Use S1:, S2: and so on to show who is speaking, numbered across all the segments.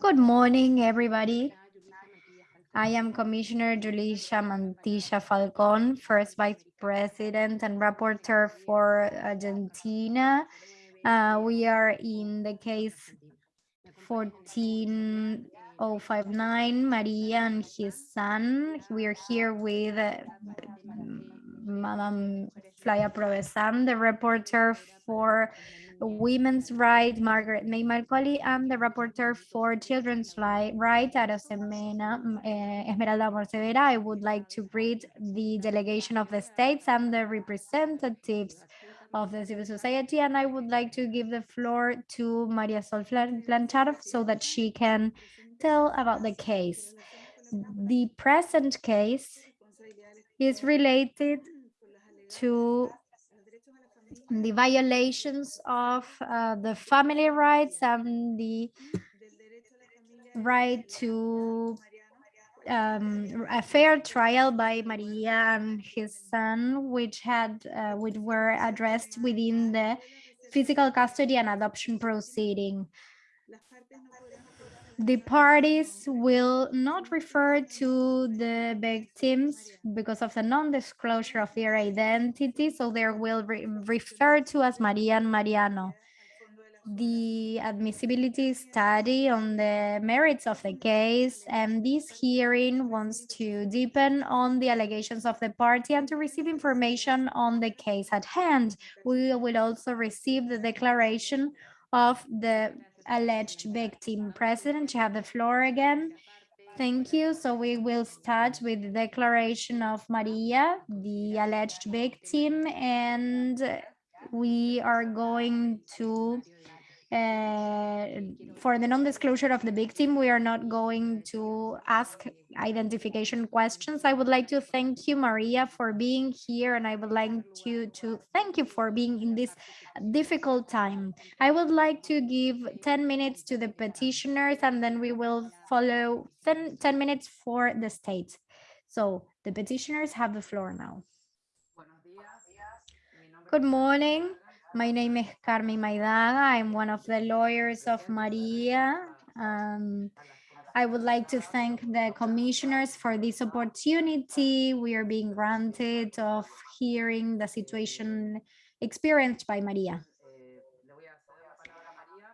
S1: Good morning, everybody. I am Commissioner Julissa Mantilla Falcon, First Vice President and Rapporteur for Argentina. Uh, we are in the case 14059, Maria and his son. We are here with uh, Madam Flavia Piovesan, the reporter for women's rights, Margaret May Macaulay, and the rapporteur for children's rights, Arosemena uh, Esmeralda Morcevera. I would like to greet the delegation of the states and the representatives of the civil society, and I would like to give the floor to Marisol Blanchard so that she can tell about the case. The present case is related to the violations of uh, the family rights and the right to um, a fair trial by Maria and his son, which had uh, which were addressed within the physical custody and adoption proceeding the parties will not refer to the victims because of the non-disclosure of their identity, so they will re refer to as Maria and Mariano. The admissibility study on the merits of the case, and this hearing wants to deepen on the allegations of the party and to receive information on the case at hand. We will also receive the declaration of the alleged victim. President, you have the floor again. Thank you. So we will start with the declaration of Maria, the alleged victim, and we are going to uh, for the non-disclosure of the victim, we are not going to ask identification questions. I would like to thank you, Maria, for being here, and I would like to, to thank you for being in this difficult time. I would like to give 10 minutes to the petitioners, and then we will follow 10, 10 minutes for the state. So the petitioners have the floor now. Good morning. My name is Carmen Maidaga. I'm one of the lawyers of Maria. Um, I would like to thank the commissioners for this opportunity we are being granted of hearing the situation experienced by Maria.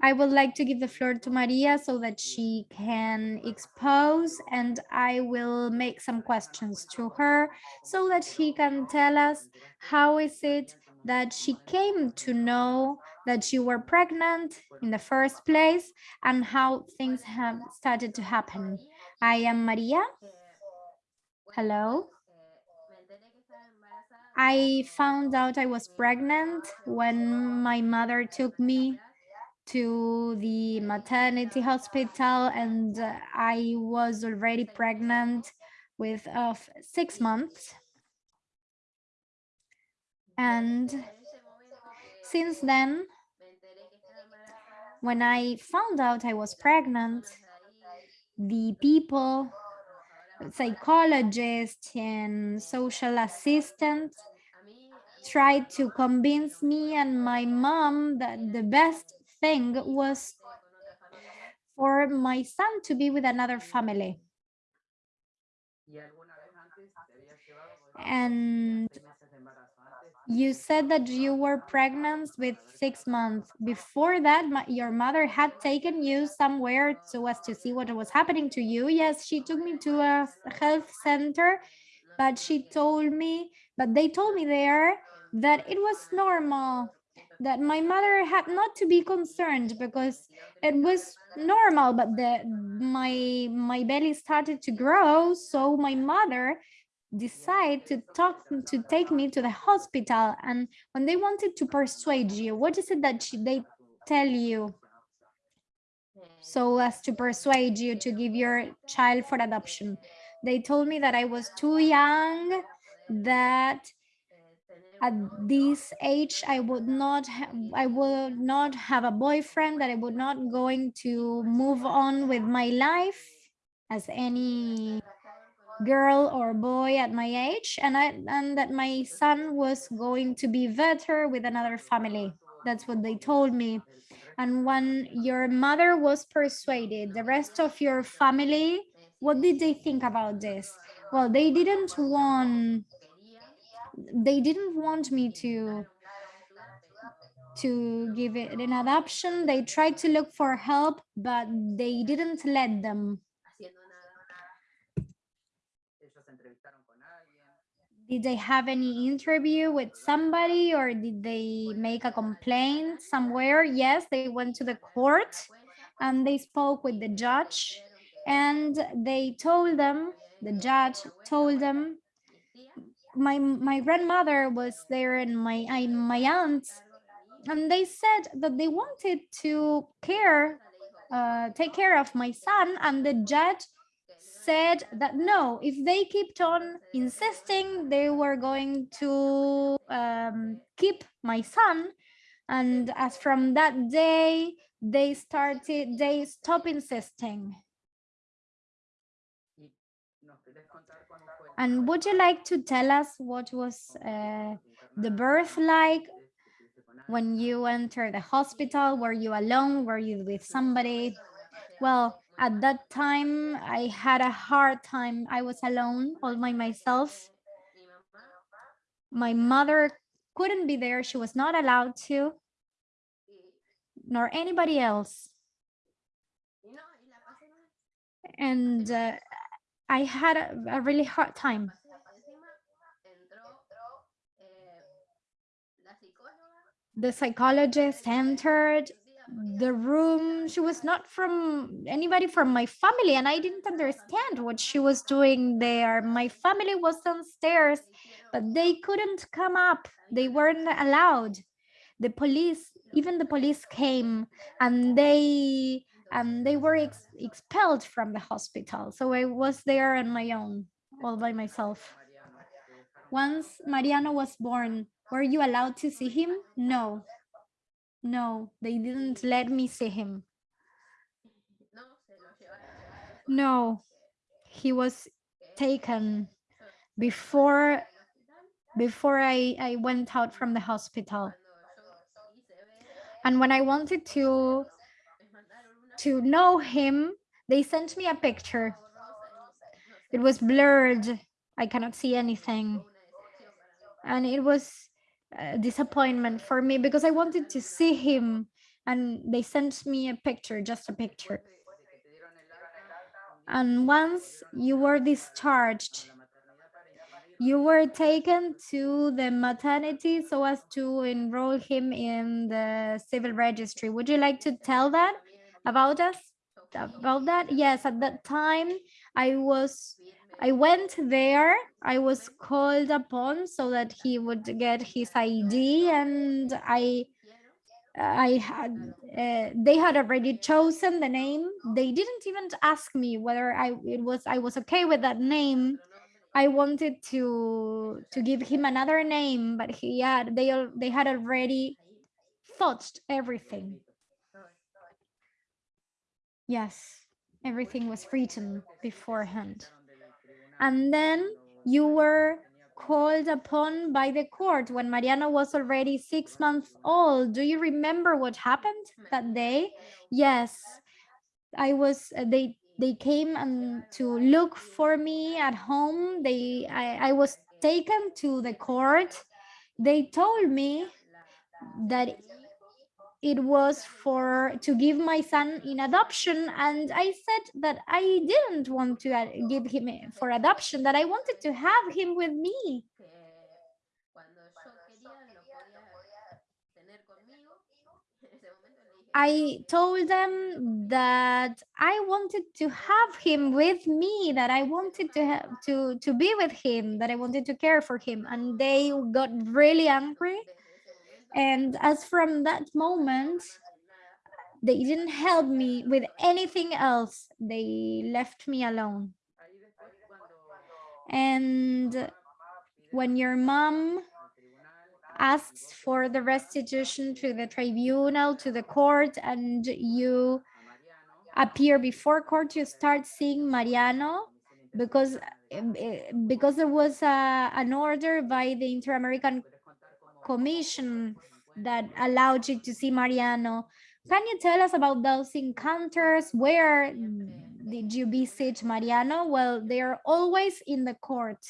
S1: I would like to give the floor to Maria so that she can expose and I will make some questions to her so that she can tell us how is it that she came to know that you were pregnant in the first place and how things have started to happen. I am Maria. Hello. I found out I was pregnant when my mother took me to the maternity hospital and I was already pregnant with uh, six months. And since then, when I found out I was pregnant, the people, psychologists and social assistants tried to convince me and my mom that the best thing was for my son to be with another family. And you said that you were pregnant with six months. Before that, my, your mother had taken you somewhere so as to see what was happening to you. Yes, she took me to a health center, but she told me, but they told me there that it was normal, that my mother had not to be concerned because it was normal, but the my my belly started to grow, so my mother decided to talk to take me to the hospital. And when they wanted to persuade you what is it that they tell you? So as to persuade you to give your child for adoption. They told me that i was too young that at this age i would not i would not have a boyfriend that i would not going to move on with my life as any girl or boy at my age and I and that my son was going to be better with another family. That's what they told me. And when your mother was persuaded, the rest of your family, what did they think about this? Well, they didn't want they didn't want me to to give it an adoption. They tried to look for help, but they didn't let them. Did they have any interview with somebody or did they make a complaint somewhere? Yes, they went to the court and they spoke with the judge and they told them, the judge told them, my my grandmother was there and my I, my aunt and they said that they wanted to care uh, take care of my son and the judge said that no if they kept on insisting they were going to um, keep my son. And as from that day they started they stopped insisting and would you like to tell us what was uh, the birth like when you entered the hospital? Were you alone? Were you with somebody? Well, at that time, I had a hard time. I was alone all by myself. My mother couldn't be there. She was not allowed to, nor anybody else. And uh, I had a, a really hard time. The psychologist entered the room. She was not from anybody from my family, and I didn't understand what she was doing there. My family was downstairs, but they couldn't come up. They weren't allowed. The police, even the police came, and they and they were ex expelled from the hospital. So I was there on my own, all by myself. Once Mariano was born, were you allowed to see him? No. No, they didn't let me see him. No, he was taken before before I, I went out from the hospital. And when I wanted to to know him, they sent me a picture. It was blurred. I cannot see anything. And it was a disappointment for me because I wanted to see him and they sent me a picture, just a picture. And once you were discharged, you were taken to the maternity so as to enroll him in the civil registry. Would you like to tell that? About us about that? Yes at that time i was i went there. I was called upon so that he would get his id and i i had uh, they had already chosen the name. They didn't even ask me whether i it was i was okay with that name. I wanted to to give him another name but he had they they had already thought everything Yes, everything was written beforehand. And then you were called upon by the court when Mariano was already six months old. Do you remember what happened that day? Yes, I was, uh, they they came and to look for me at home. They, I, I was taken to the court. They told me that it was for to give my son in adoption and i said that i didn't want to uh, give him for adoption that i wanted to have him with me. I told them that I wanted to have him with me, that I wanted to have to to be with him, that I wanted to care for him, and they got really angry and as from that moment, they didn't help me with anything else. They left me alone. And when your mom asks for the restitution to the tribunal, to the court, and you appear before court, you start seeing Mariano because eh, because there was a, an order by the Inter-American commission that allowed you to see Mariano Can you tell us about those encounters? Where did you visit Mariano? Well, they're always in the court.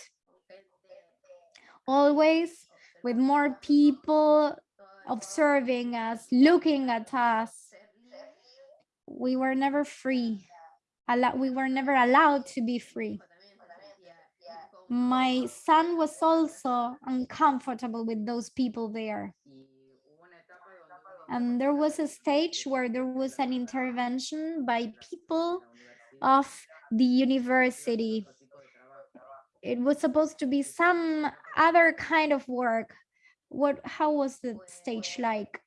S1: Always with more people observing us, looking at us. We were never free. We were never allowed to be free. My son was also uncomfortable with those people there. And there was a stage where there was an intervention by people of the university. It was supposed to be some other kind of work. What, how was the stage like?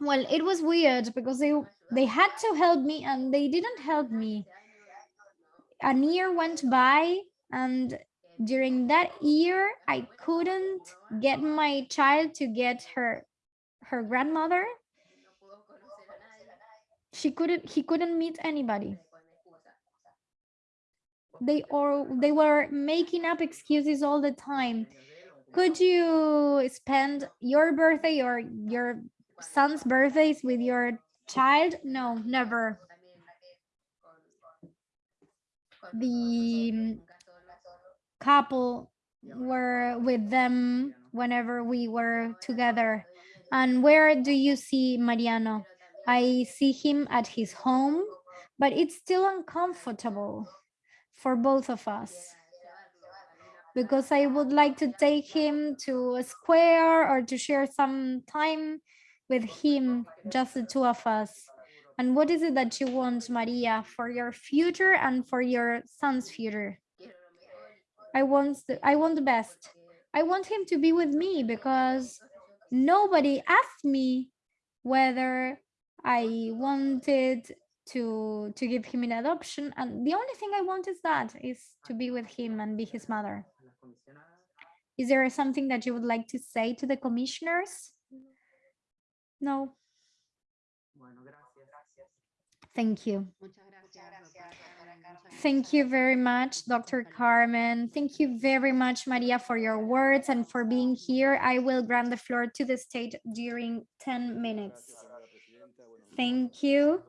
S1: Well, it was weird because they, they had to help me and they didn't help me. A year went by and during that year, I couldn't get my child to get her her grandmother. She couldn't he couldn't meet anybody. They or they were making up excuses all the time. Could you spend your birthday or your son's birthdays with your child? No, never. The um, couple were with them whenever we were together. And where do you see Mariano? I see him at his home, but it's still uncomfortable for both of us because I would like to take him to a square or to share some time with him, just the two of us. And what is it that you want, Maria, for your future and for your son's future? I want the, I want the best. I want him to be with me because nobody asked me whether I wanted to to give him an adoption and the only thing I want is that is to be with him and be his mother. Is there something that you would like to say to the commissioners? No. Thank you. Thank you very much, Dr. Carmen. Thank you very much, Maria, for your words and for being here. I will grant the floor to the state during 10 minutes. Thank you,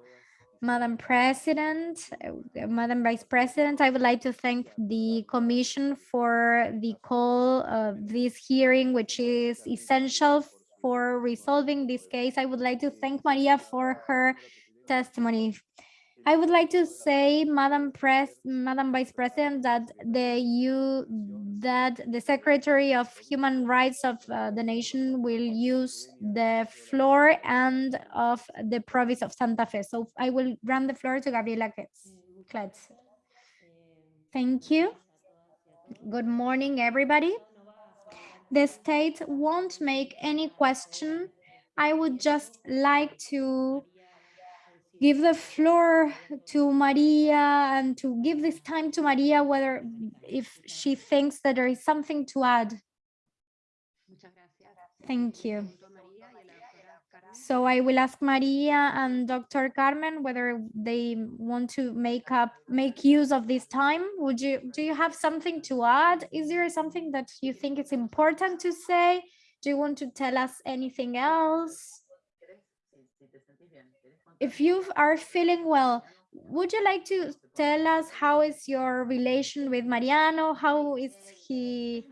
S1: Madam President, uh, Madam Vice President. I would like to thank the Commission for the call of this hearing, which is essential for resolving this case. I would like to thank Maria for her testimony. I would like to say, Madam Press, Madam Vice President, that the you that the Secretary of Human Rights of uh, the nation will use the floor and of the province of Santa Fe. So I will grant the floor to Gabriela Kletz. Thank you. Good morning, everybody. The state won't make any question. I would just like to give the floor to Maria and to give this time to Maria, whether if she thinks that there is something to add. Thank you. So I will ask Maria and Dr. Carmen whether they want to make up, make use of this time. Would you, do you have something to add? Is there something that you think is important to say? Do you want to tell us anything else? If you are feeling well, would you like to tell us how is your relation with Mariano? How is he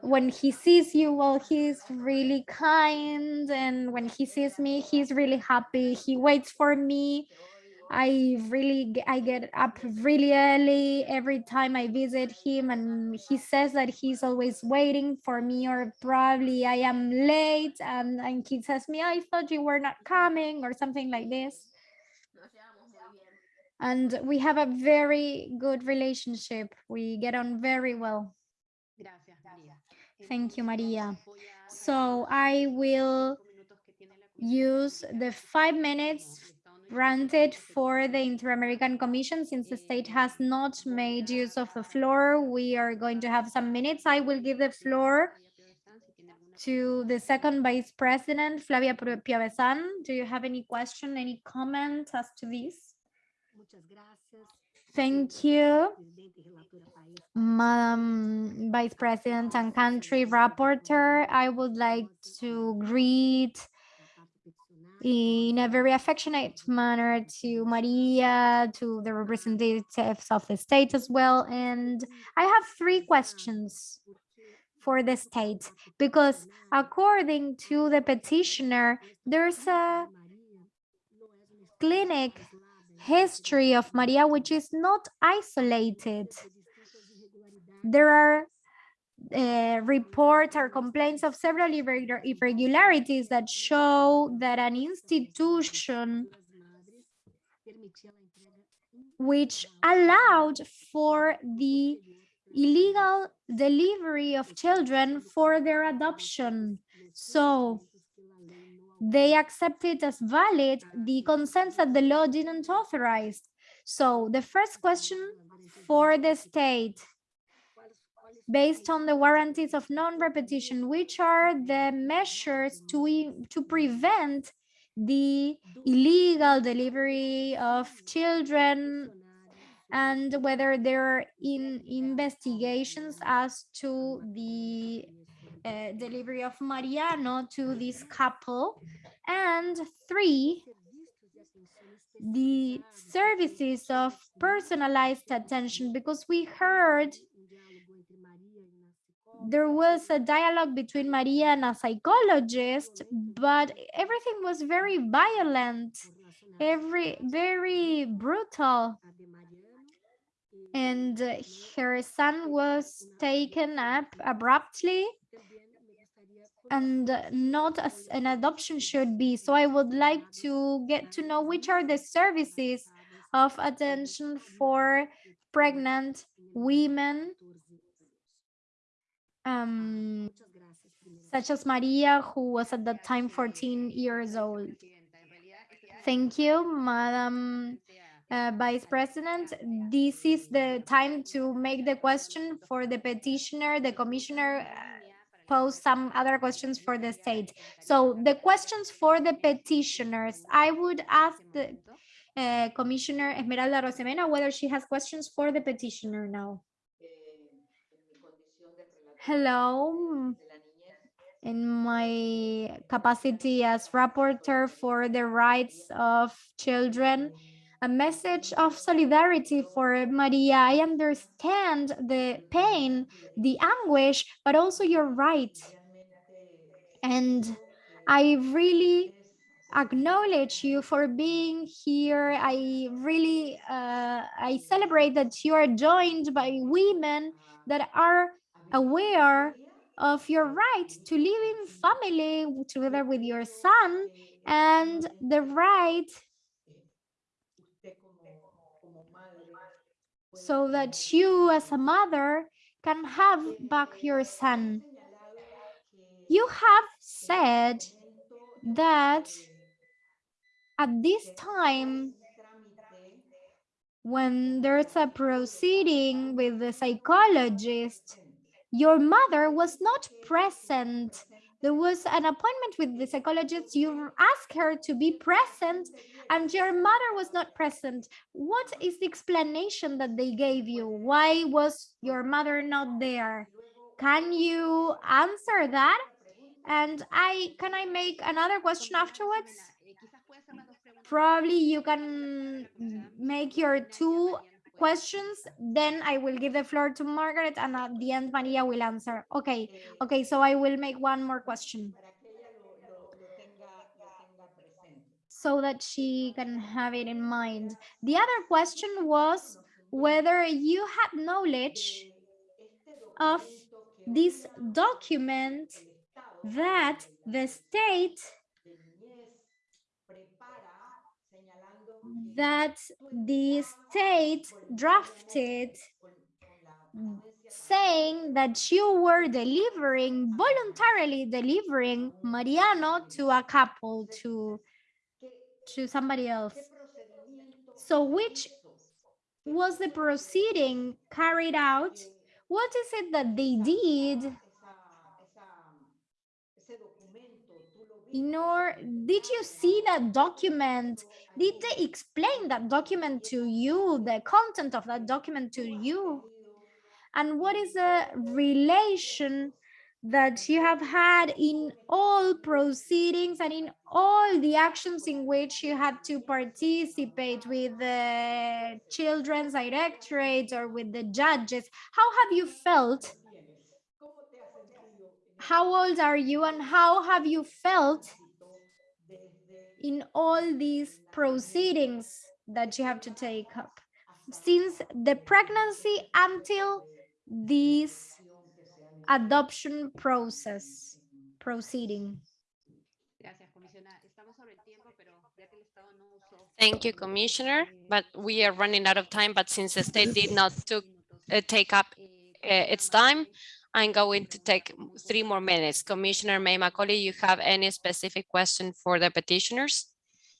S1: when he sees you? Well, he's really kind. And when he sees me, he's really happy. He waits for me. I really I get up really early every time I visit him and he says that he's always waiting for me or probably I am late and, and he says me I thought you were not coming or something like this and we have a very good relationship. We get on very well. Thank you, Maria. So I will use the five minutes granted for the Inter-American Commission. Since the state has not made use of the floor, we are going to have some minutes. I will give the floor to the second vice president, Flavia Piovesan. Do you have any question, any comment as to this? Thank you, Madam Vice President and Country Rapporteur. I would like to greet in a very affectionate manner to Maria, to the representatives of the state as well. And I have three questions for the state because according to the petitioner, there's a clinic history of Maria, which is not isolated. There are uh, reports or complaints of several irregularities that show that an institution which allowed for the illegal delivery of children for their adoption. So they accepted as valid the consents that the law didn't authorize. So the first question for the state, based on the warranties of non-repetition, which are the measures to, to prevent the illegal delivery of children and whether there are in investigations as to the uh, delivery of Mariano to this couple. And three, the services of personalized attention, because we heard there was a dialogue between Maria and a psychologist, but everything was very violent, every very brutal. And her son was taken up abruptly and not as an adoption should be. So I would like to get to know which are the services of attention for pregnant women, um, such as Maria, who was at that time 14 years old. Thank you, Madam uh, Vice President. This is the time to make the question for the petitioner, the commissioner pose some other questions for the state. So the questions for the petitioners, I would ask the uh, Commissioner Esmeralda Arosemena whether she has questions for the petitioner now. Hello, in my capacity as rapporteur for the rights of children, a message of solidarity for Maria. I understand the pain, the anguish, but also you're right. And I really acknowledge you for being here. I really, uh, I celebrate that you are joined by women that are aware of your right to live in family together with your son and the right so that you as a mother can have back your son. You have said that at this time, when there's a proceeding with the psychologist, your mother was not present there was an appointment with the psychologist. You asked her to be present and your mother was not present. What is the explanation that they gave you? Why was your mother not there? Can you answer that? And I can I make another question afterwards? Probably you can make your two questions, then I will give the floor to Margaret and at the end Maria will answer. Okay, okay, so I will make one more question. So that she can have it in mind. The other question was whether you had knowledge of this document that the state that the state drafted saying that you were delivering, voluntarily delivering Mariano to a couple, to, to somebody else. So which was the proceeding carried out? What is it that they did nor did you see that document did they explain that document to you the content of that document to you and what is the relation that you have had in all proceedings and in all the actions in which you had to participate with the children's directorate or with the judges. How have you felt? How old are you and how have you felt in all these proceedings that you have to take up since the pregnancy until this adoption process proceeding.
S2: Thank you, Commissioner, but we are running out of time, but since the state did not took, uh, take up uh, its time, I'm going to take three more minutes. Commissioner May Macaulay, you have any specific question for the petitioners?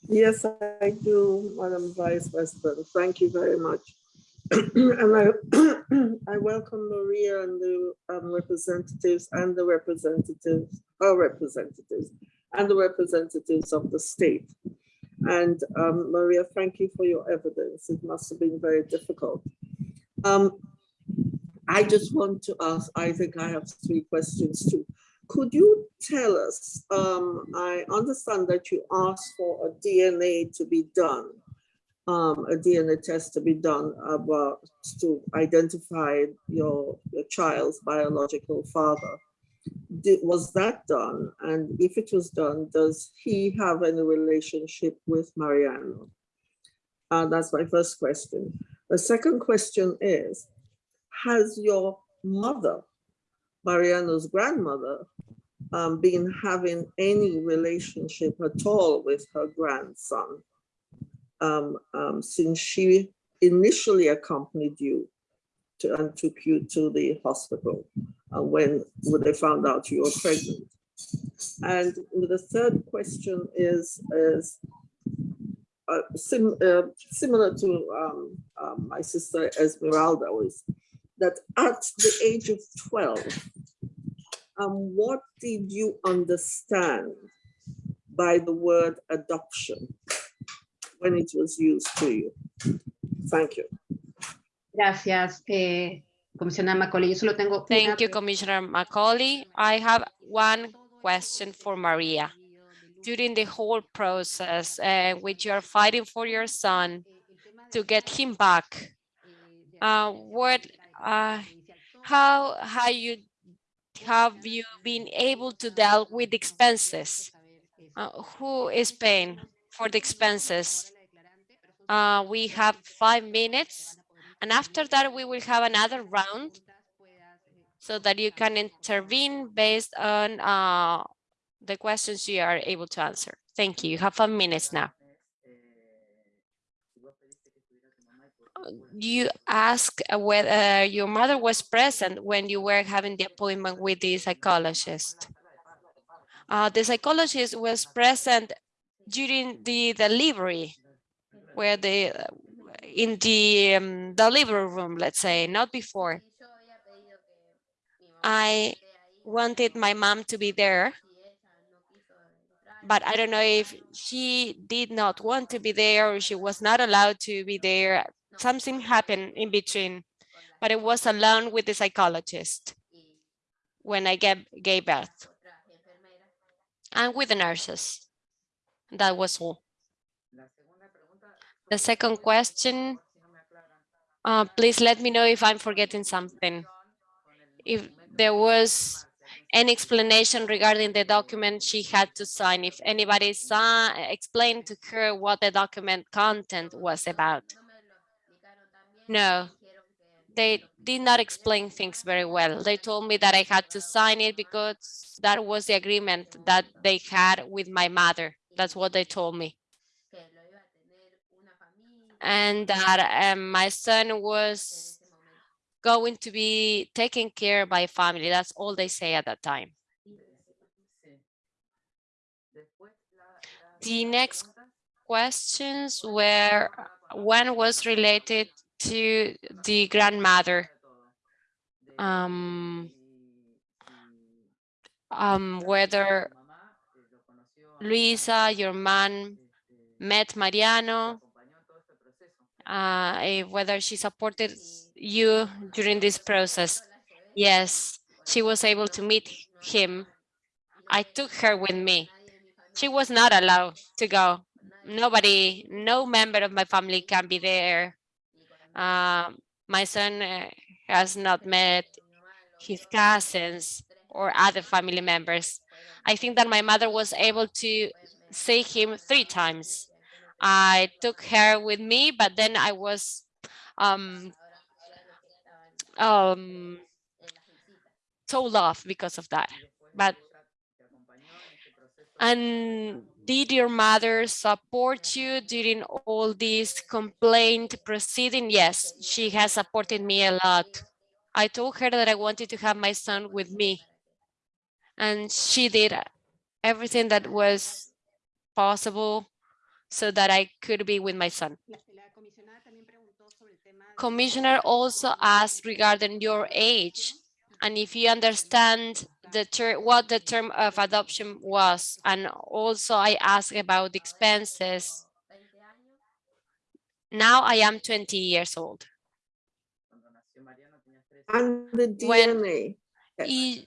S3: Yes, I do, Madam Vice President. Thank you very much. and I, I welcome Maria and the um, representatives and the representatives, our representatives, and the representatives of the state. And um, Maria, thank you for your evidence. It must have been very difficult. Um, I just want to ask, I think I have three questions too. Could you tell us, um, I understand that you asked for a DNA to be done, um, a DNA test to be done about to identify your, your child's biological father. Did, was that done? And if it was done, does he have any relationship with Mariano? Uh, that's my first question. The second question is, has your mother, Mariano's grandmother, um, been having any relationship at all with her grandson um, um, since she initially accompanied you to, and took you to the hospital uh, when, when they found out you were pregnant. And the third question is, is uh, sim, uh, similar to um, um, my sister Esmeralda was that at the age of 12, um, what did you understand by the word adoption when it was used to you? Thank you.
S4: Gracias, eh, comisionada Macaulay. Yo solo tengo una
S2: Thank you, Commissioner Macaulay. I have one question for Maria. During the whole process, uh, which you are fighting for your son to get him back, uh, what, uh, how have you have you been able to deal with expenses? Uh, who is paying for the expenses? Uh, we have five minutes, and after that we will have another round so that you can intervene based on uh, the questions you are able to answer. Thank you. You have five minutes now. You ask whether your mother was present when you were having the appointment with the psychologist. Uh, the psychologist was present during the delivery, where the in the um, delivery room, let's say, not before. I wanted my mom to be there, but I don't know if she did not want to be there or she was not allowed to be there. Something happened in between, but it was alone with the psychologist when I gave, gave birth and with the nurses. That was all. The second question, uh, please let me know if I'm forgetting something. If there was any explanation regarding the document she had to sign, if anybody saw, explained to her what the document content was about. No, they did not explain things very well. They told me that I had to sign it because that was the agreement that they had with my mother. That's what they told me. And that um, my son was going to be taken care by family. That's all they say at that time. The next questions were, one was related to the grandmother. Um, um, whether Luisa, your mom, met Mariano, uh, eh, whether she supported you during this process. Yes, she was able to meet him, I took her with me. She was not allowed to go. Nobody, no member of my family can be there. Um, my son uh, has not met his cousins or other family members. I think that my mother was able to see him three times. I took her with me, but then I was um, um, told off because of that. But and did your mother support you during all this complaint proceeding? Yes, she has supported me a lot. I told her that I wanted to have my son with me. And she did everything that was possible so that I could be with my son. Commissioner also asked regarding your age and if you understand the term, what the term of adoption was. And also I asked about the expenses. Now I am 20 years old.
S3: And the DNA.
S2: Y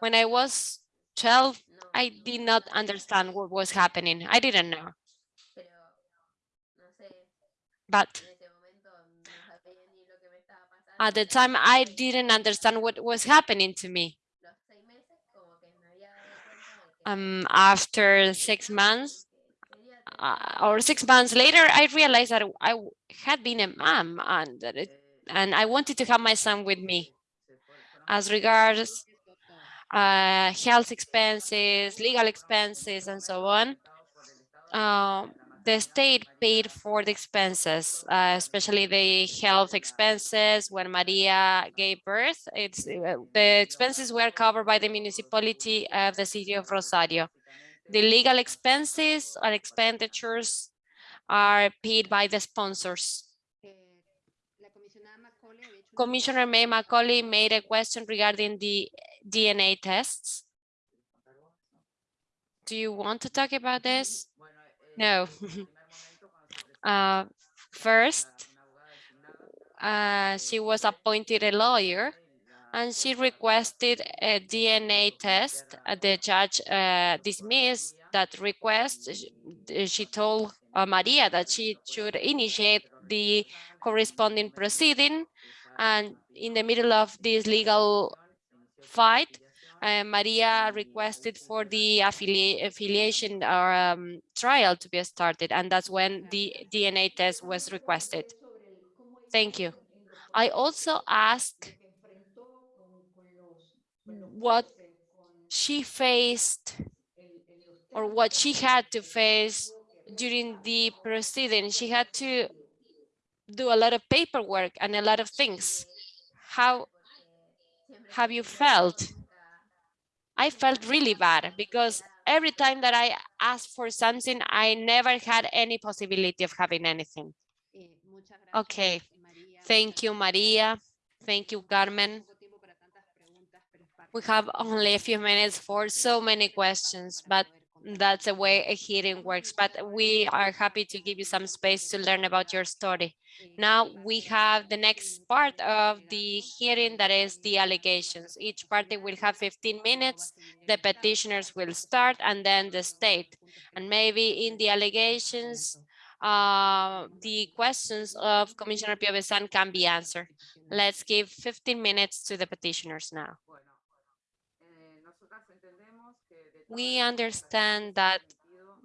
S2: when I was 12, I did not understand what was happening. I didn't know. But at the time, I didn't understand what was happening to me. Um, after six months, uh, or six months later, I realized that I had been a mom and it, and I wanted to have my son with me. As regards uh, health expenses, legal expenses, and so on, um, the state paid for the expenses, uh, especially the health expenses when Maria gave birth. It's uh, the expenses were covered by the municipality of the city of Rosario. The legal expenses and expenditures are paid by the sponsors. Commissioner May Macaulay made a question regarding the DNA tests. Do you want to talk about this? No. uh, first, uh, she was appointed a lawyer and she requested a DNA test. Uh, The judge uh, dismissed that request. She told uh, Maria that she should initiate the corresponding proceeding. And in the middle of this legal fight, uh, Maria requested for the affilia- affiliation or um, trial to be started, and that's when the DNA test was requested. Thank you. I also asked what she faced or what she had to face during the proceeding. She had to do a lot of paperwork and a lot of things. How have you felt? I felt really bad because every time that I asked for something, I never had any possibility of having anything. Okay, thank you, Maria. Thank you, Carmen. We have only a few minutes for so many questions, but that's the way a hearing works. But we are happy to give you some space to learn about your story. Now we have the next part of the hearing that is the allegations. Each party will have 15 minutes. The petitioners will start and then the state. And maybe in the allegations, uh, the questions of Commissioner Piovesan can be answered. Let's give 15 minutes to the petitioners now. We understand that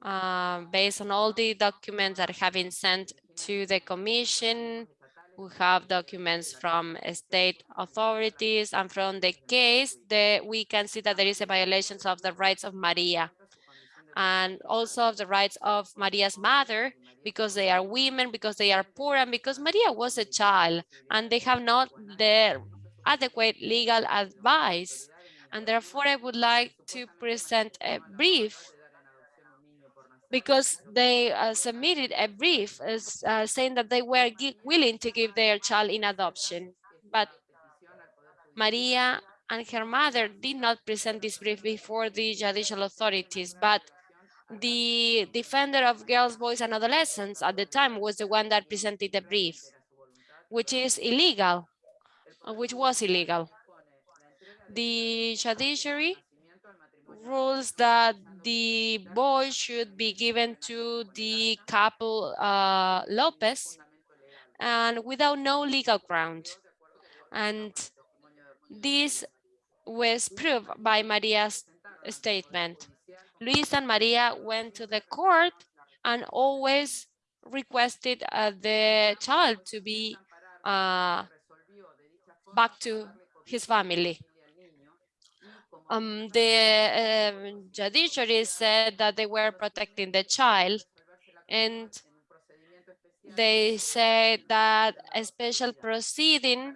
S2: uh, based on all the documents that have been sent to the commission, we have documents from state authorities and from the case that we can see that there is a violation of the rights of Maria and also of the rights of Maria's mother because they are women, because they are poor, and because Maria was a child and they have not the adequate legal advice. And therefore, I would like to present a brief because they uh, submitted a brief as, uh, saying that they were willing to give their child in adoption. But Maria and her mother did not present this brief before the judicial authorities, but the defender of girls, boys, and adolescents at the time was the one that presented the brief, which is illegal uh, which was illegal. The judiciary rules that the boy should be given to the couple uh, Lopez and without no legal ground. And this was proved by Maria's statement. Luis and Maria went to the court and always requested uh, the child to be uh, back to his family. Um, the um, judiciary said that they were protecting the child and they said that a special proceeding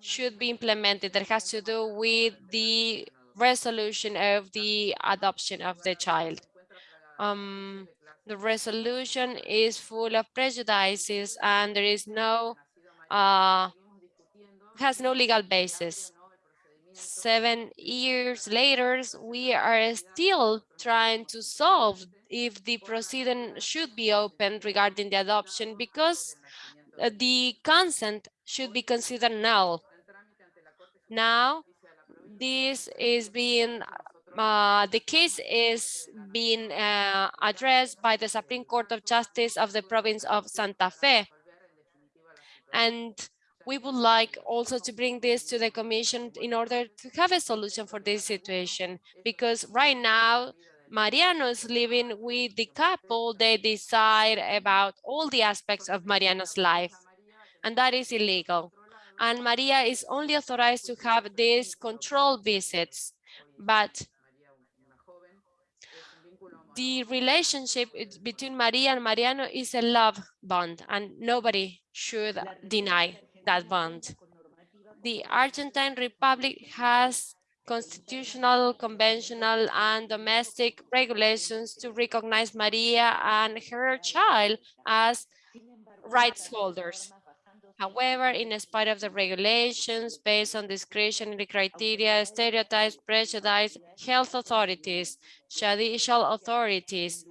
S2: should be implemented that has to do with the resolution of the adoption of the child. Um, the resolution is full of prejudices and there is no, uh, has no legal basis. Seven years later, we are still trying to solve if the proceeding should be opened regarding the adoption because uh, the consent should be considered null. Now, this is being, uh, the case is being uh, addressed by the Supreme Court of Justice of the province of Santa Fe. And we would like also to bring this to the commission in order to have a solution for this situation, because right now, Mariano is living with the couple, they decide about all the aspects of Mariano's life, and that is illegal. And Maria is only authorized to have these control visits, but the relationship between Maria and Mariano is a love bond and nobody should deny that bond. The Argentine Republic has constitutional, conventional, and domestic regulations to recognize Maria and her child as rights holders. However, in spite of the regulations based on discretionary criteria, stereotypes, prejudice, health authorities, judicial authorities,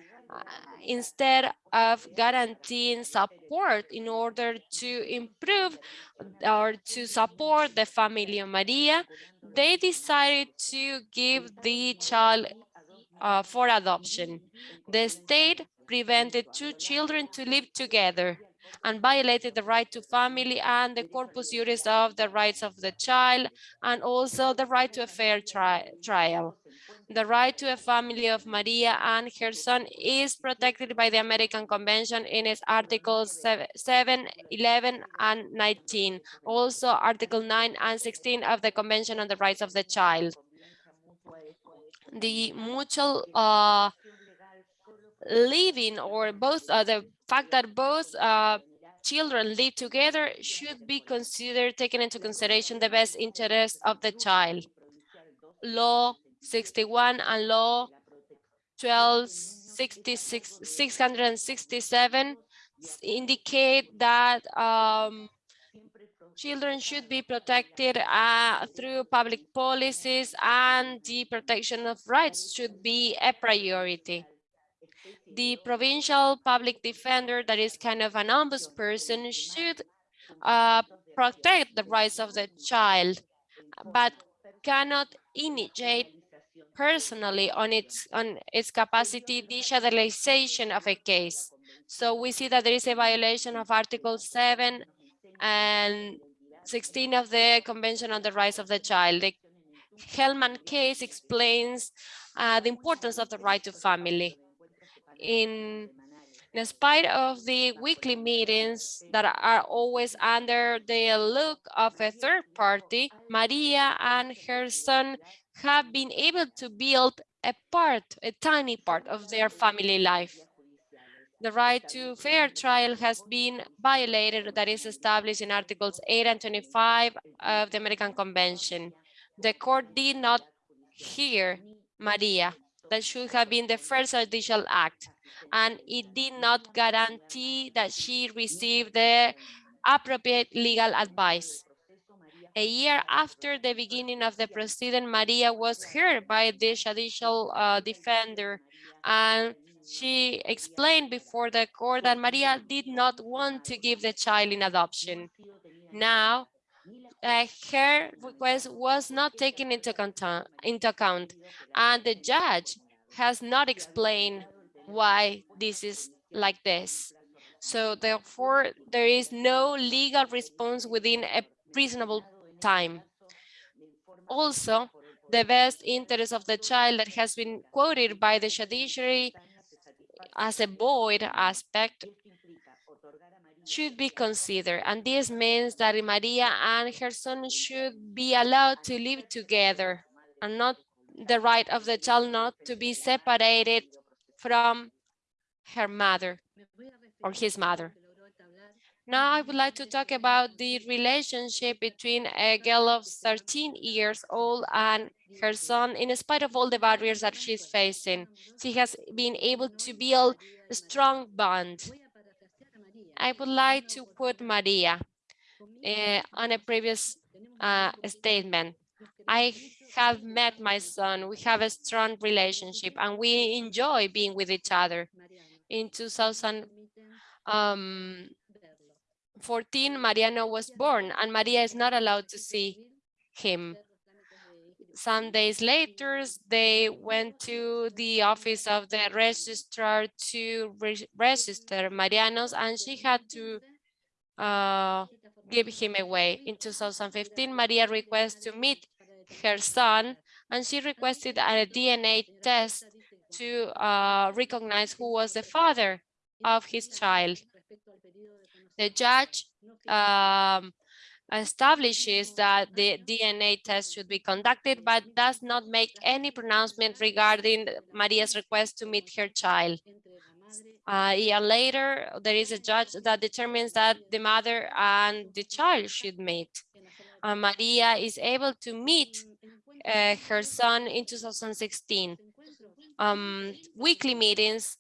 S2: instead of guaranteeing support in order to improve or to support the family of Maria, they decided to give the child uh, for adoption. The state prevented two children to live together and violated the right to family and the corpus juris of the rights of the child and also the right to a fair tri trial. The right to a family of Maria and her son is protected by the American Convention in its articles 7, 11, and 19. Also article 9 and 16 of the Convention on the Rights of the Child. The mutual uh, living or both uh, the fact that both uh, children live together should be considered taken into consideration the best interest of the child. Law 61 and Law 1266 667 indicate that um, children should be protected uh, through public policies and the protection of rights should be a priority. The provincial public defender that is kind of an ombudsperson should uh, protect the rights of the child, but cannot initiate personally on its on its capacity digitalization of a case. So we see that there is a violation of Article 7 and 16 of the Convention on the Rights of the Child. The Gelman case explains uh, the importance of the right to family in, in spite of the weekly meetings that are always under the look of a third party, Maria and her son have been able to build a part, a tiny part of their family life. The right to fair trial has been violated that is established in Articles 8 and 25 of the American Convention. The court did not hear Maria that should have been the first judicial act, and it did not guarantee that she received the appropriate legal advice. A year after the beginning of the proceeding, Maria was heard by the judicial uh, defender, and she explained before the court that Maria did not want to give the child in adoption. Now, uh, her request was not taken into into account, and the judge has not explained why this is like this. So therefore, there is no legal response within a reasonable time. Also, the best interest of the child that has been quoted by the judiciary as a void aspect should be considered. And this means that Maria and her son should be allowed to live together and not the right of the child not to be separated from her mother or his mother. Now I would like to talk about the relationship between a girl of 13 years old and her son. In spite of all the barriers that she's facing, she has been able to build a strong bond. I would like to quote Maria uh, on a previous uh, statement. I have met my son. We have a strong relationship and we enjoy being with each other. In 2014, um, Mariano was born and Maria is not allowed to see him. Some days later, they went to the office of the registrar to re register Marianos and she had to uh, give him away. In 2015, Maria requested to meet her son and she requested a DNA test to uh, recognize who was the father of his child. The judge um, establishes that the DNA test should be conducted, but does not make any pronouncement regarding Maria's request to meet her child. Uh, a year later, there is a judge that determines that the mother and the child should meet. Uh, Maria is able to meet uh, her son in 2016. Um, weekly meetings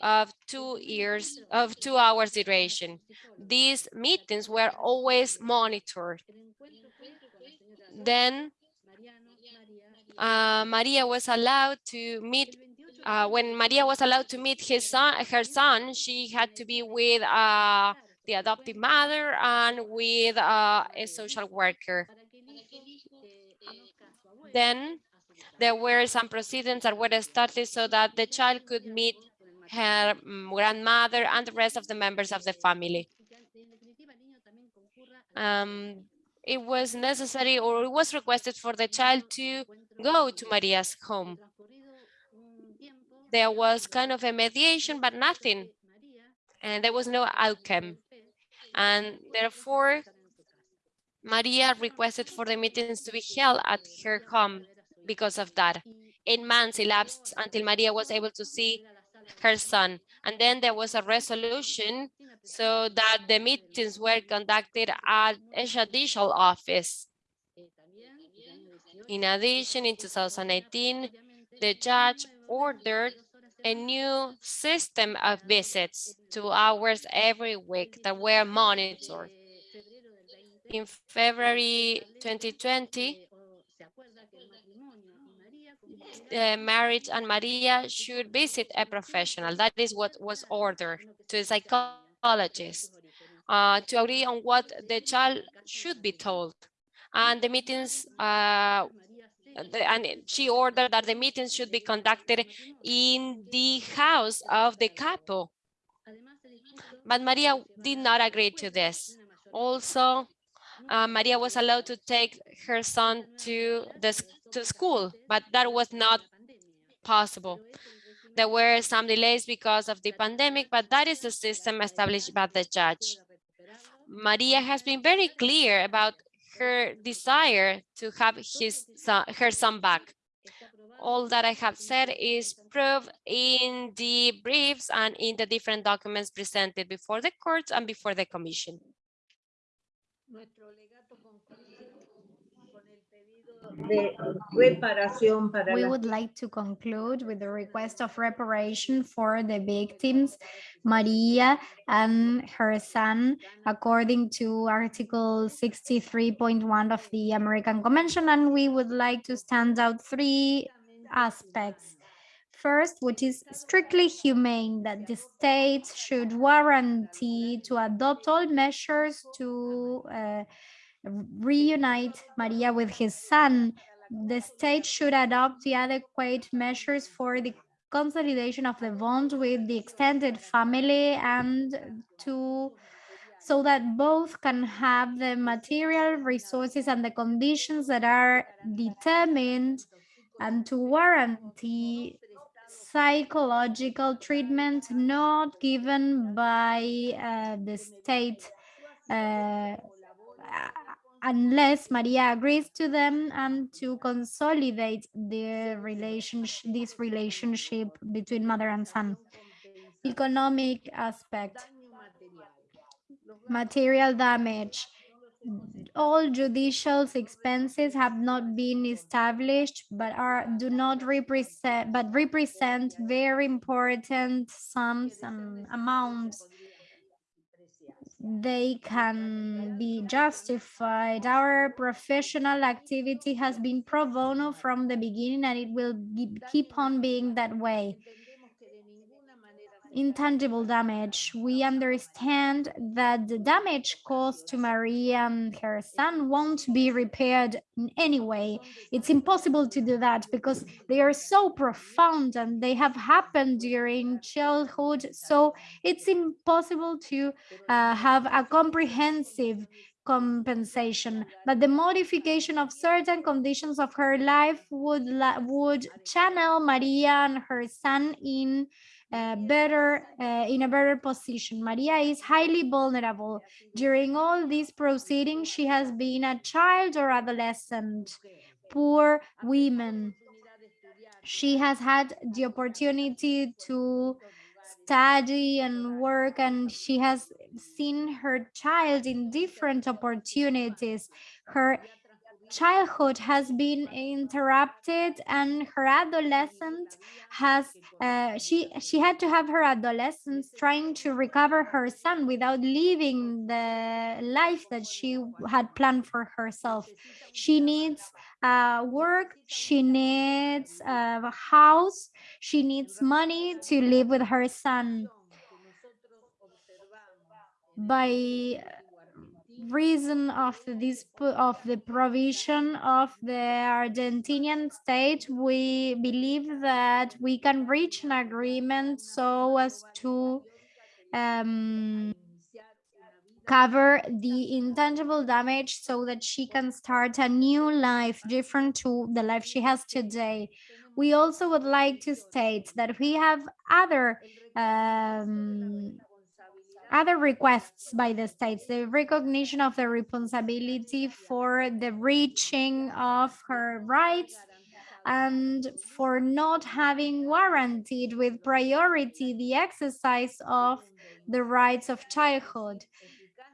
S2: of two years of two hours duration. These meetings were always monitored. Then uh, Maria was allowed to meet uh, when Maria was allowed to meet his son, her son, she had to be with uh, the adoptive mother and with uh, a social worker. Then there were some proceedings that were started so that the child could meet her mm, grandmother and the rest of the members of the family. Um, it was necessary or it was requested for the child to go to Maria's home. There was kind of a mediation, but nothing. And there was no outcome. And therefore, Maria requested for the meetings to be held at her home because of that. Eight months elapsed until Maria was able to see her son. And then there was a resolution so that the meetings were conducted at a judicial office. In addition, in 2018, the judge ordered a new system of visits, two hours every week that were monitored. In February 2020, uh, marriage and Maria should visit a professional. That is what was ordered to a psychologist uh, to agree on what the child should be told. And the meetings, uh, the, and she ordered that the meetings should be conducted in the house of the couple. But Maria did not agree to this. Also, uh, Maria was allowed to take her son to the to school, but that was not possible. There were some delays because of the pandemic, but that is the system established by the judge. Maria has been very clear about her desire to have his son, her son back. All that I have said is proved in the briefs and in the different documents presented before the courts and before the commission.
S1: We would like to conclude with the request of reparation for the victims, Maria and her son, according to Article 63.1 of the American Convention, and we would like to stand out three aspects. First, which is strictly humane, that the state should guarantee to adopt all measures to uh, reunite Maria with his son, the state should adopt the adequate measures for the consolidation of the bond with the extended family and to so that both can have the material resources and the conditions that are determined and to warranty psychological treatment not given by uh, the state uh, unless Maria agrees to them and to consolidate the relationship, this relationship between mother and son. Economic aspect, material damage. All judicial expenses have not been established, but are do not represent, but represent very important sums and amounts they can be justified. Our professional activity has been pro bono from the beginning and it will keep on being that way. Intangible damage. We understand that the damage caused to Maria and her son won't be repaired in any way. It's impossible to do that because they are so profound and they have happened during childhood. So it's impossible to uh, have a comprehensive compensation but the modification of certain conditions of her life would would channel maria and her son in uh, better uh, in a better position. Maria is highly vulnerable. During all these proceedings, she has been a child or adolescent, poor women. She has had the opportunity to study and work and she has seen her child in different opportunities. Her childhood has been interrupted and her adolescent has uh, she she had to have her adolescence trying to recover her son without leaving the life that she had planned for herself. She needs uh, work she needs a house she needs money to live with her son. By reason of this of the provision of the Argentinian state, we believe that we can reach an agreement so as to um, cover the intangible damage so that she can start a new life different to the life she has today. We also would like to state that we have other um, other requests by the states, the recognition of the responsibility for the reaching of her rights and for not having warranted with priority the exercise of the rights of childhood.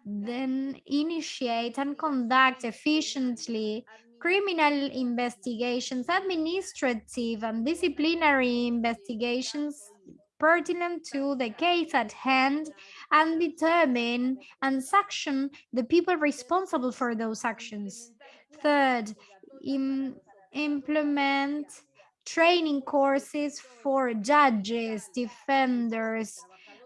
S1: Then initiate and conduct efficiently criminal investigations, administrative and disciplinary investigations pertinent to the case at hand and determine and sanction the people responsible for those actions. Third, Im implement training courses for judges, defenders,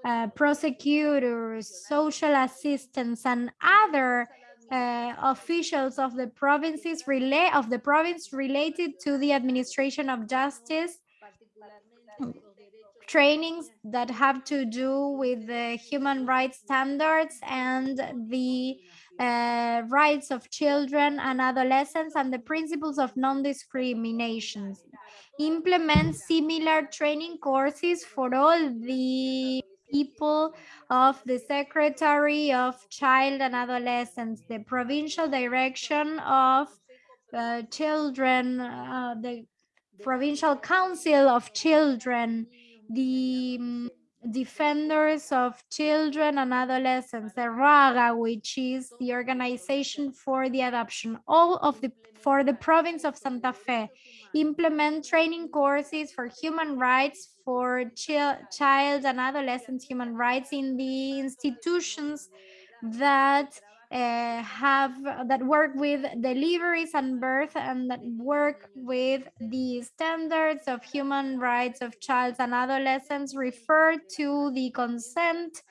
S1: uh, prosecutors, social assistants, and other uh, officials of the provinces relay of the province related to the administration of justice trainings that have to do with the human rights standards and the uh, rights of children and adolescents and the principles of non-discrimination. Implement similar training courses for all the people of the Secretary of Child and Adolescents, the Provincial Direction of uh, Children, uh, the Provincial Council of Children, the um, Defenders of Children and Adolescents, the RUAGA, which is the organization for the adoption, all of the for the province of Santa Fe, implement training courses for human rights for child and adolescent human rights in the institutions that uh, have that work with deliveries and birth and that work with the standards of human rights of child and adolescents refer to the consent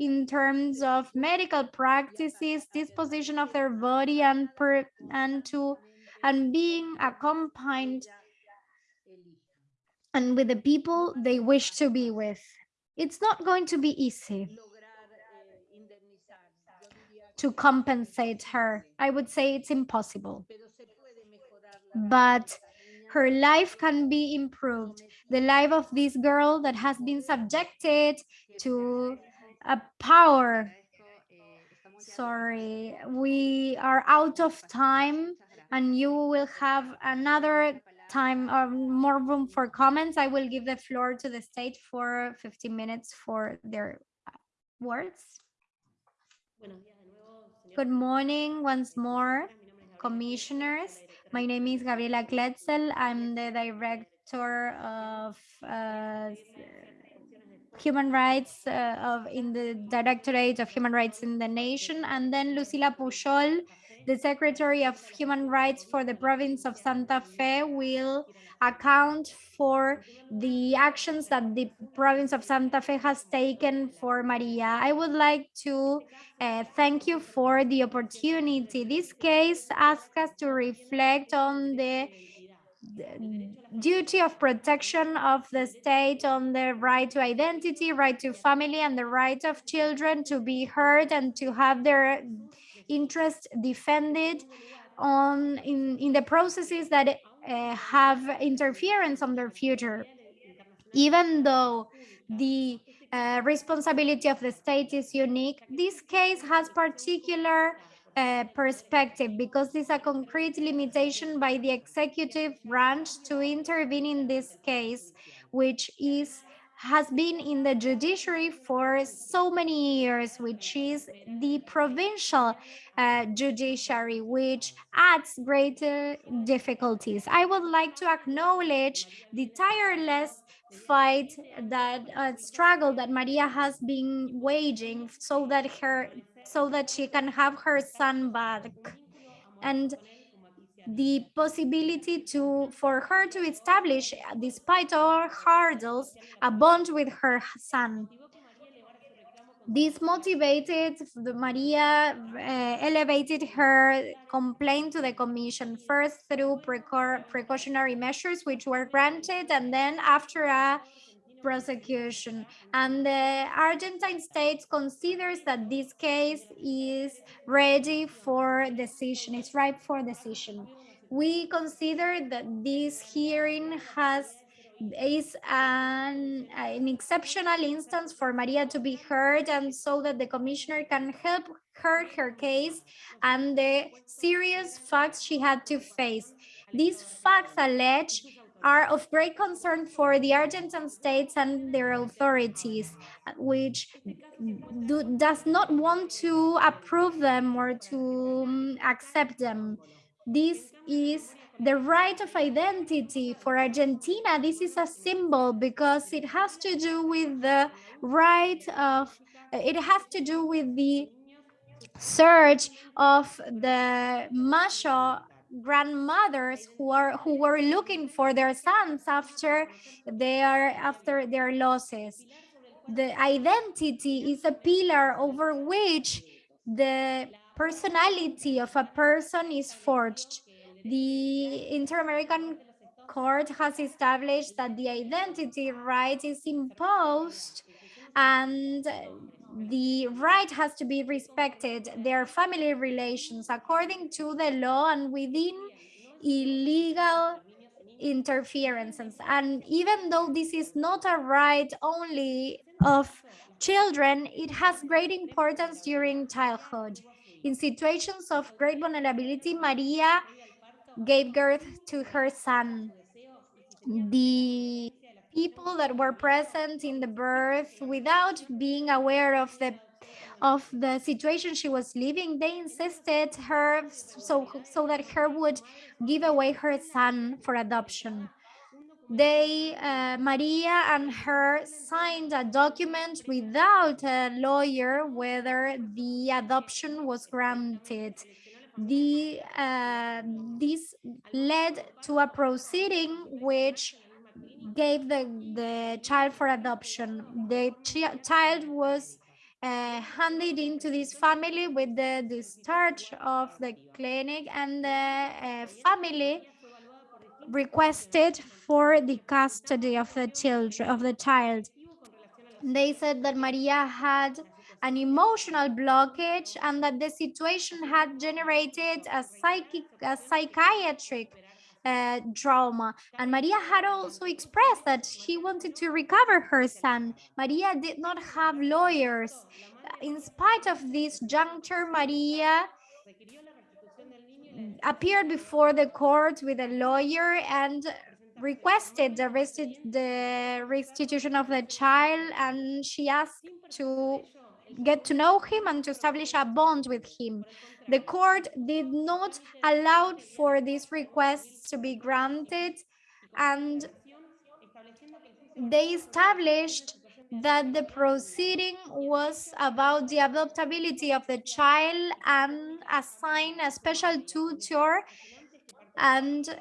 S1: in terms of medical practices, disposition of their body and per, and to and being accompanied and with the people they wish to be with. It's not going to be easy to compensate her. I would say it's impossible. But her life can be improved. The life of this girl that has been subjected to a power. Sorry, we are out of time and you will have another time or more room for comments. I will give the floor to the state for 15 minutes for their words. Good morning once more, commissioners. My name is Gabriela Kletzel. I'm the director of uh, human rights uh, of in the Directorate of Human Rights in the nation, and then Lucila Pujol, the Secretary of Human Rights for the province of Santa Fe, will account for the actions that the province of Santa Fe has taken for Maria. I would like to uh, thank you for the opportunity. This case asks us to reflect on the duty of protection of the state on the right to identity, right to family, and the right of children to be heard and to have their interest defended on in, in the processes that uh, have interference on their future. Even though the uh, responsibility of the state is unique, this case has particular uh, perspective because it's a concrete limitation by the executive branch to intervene in this case, which is has been in the judiciary for so many years, which is the provincial uh, judiciary, which adds greater difficulties. I would like to acknowledge the tireless fight that uh, struggle that Maria has been waging so that her so that she can have her son back and the possibility to for her to establish despite all hurdles a bond with her son. This motivated Maria uh, elevated her complaint to the commission first through precautionary measures which were granted and then after a prosecution. And the Argentine state considers that this case is ready for decision, it's ripe for decision. We consider that this hearing has is an, an exceptional instance for Maria to be heard and so that the commissioner can help her her case and the serious facts she had to face. These facts allege are of great concern for the Argentine states and their authorities, which do, does not want to approve them or to um, accept them. This is the right of identity for Argentina. This is a symbol because it has to do with the right of, it has to do with the search of the Mayo grandmothers who are who were looking for their sons after their after their losses. The identity is a pillar over which the personality of a person is forged. The inter-american court has established that the identity right is imposed and the right has to be respected, their family relations according to the law and within illegal interferences. And even though this is not a right only of children, it has great importance during childhood. In situations of great vulnerability, Maria gave birth to her son. The people that were present in the birth without being aware of the of the situation she was living they insisted her so so that her would give away her son for adoption. They uh, maria and her signed a document without a lawyer whether the adoption was granted. The uh, this led to a proceeding which gave the, the child for adoption. The ch child was uh, handed into this family with the discharge of the clinic and the uh, family requested for the custody of the children of the child they said that maria had an emotional blockage and that the situation had generated a psychic a psychiatric uh, trauma. And maria had also expressed that she wanted to recover her son. Maria did not have lawyers. In spite of this juncture maria appeared before the court with a lawyer and requested the, resti the restitution of the child. And she asked to get to know him and to establish a bond with him. The court did not allow for these requests to be granted and they established that the proceeding was about the adoptability of the child and assign a special tutor and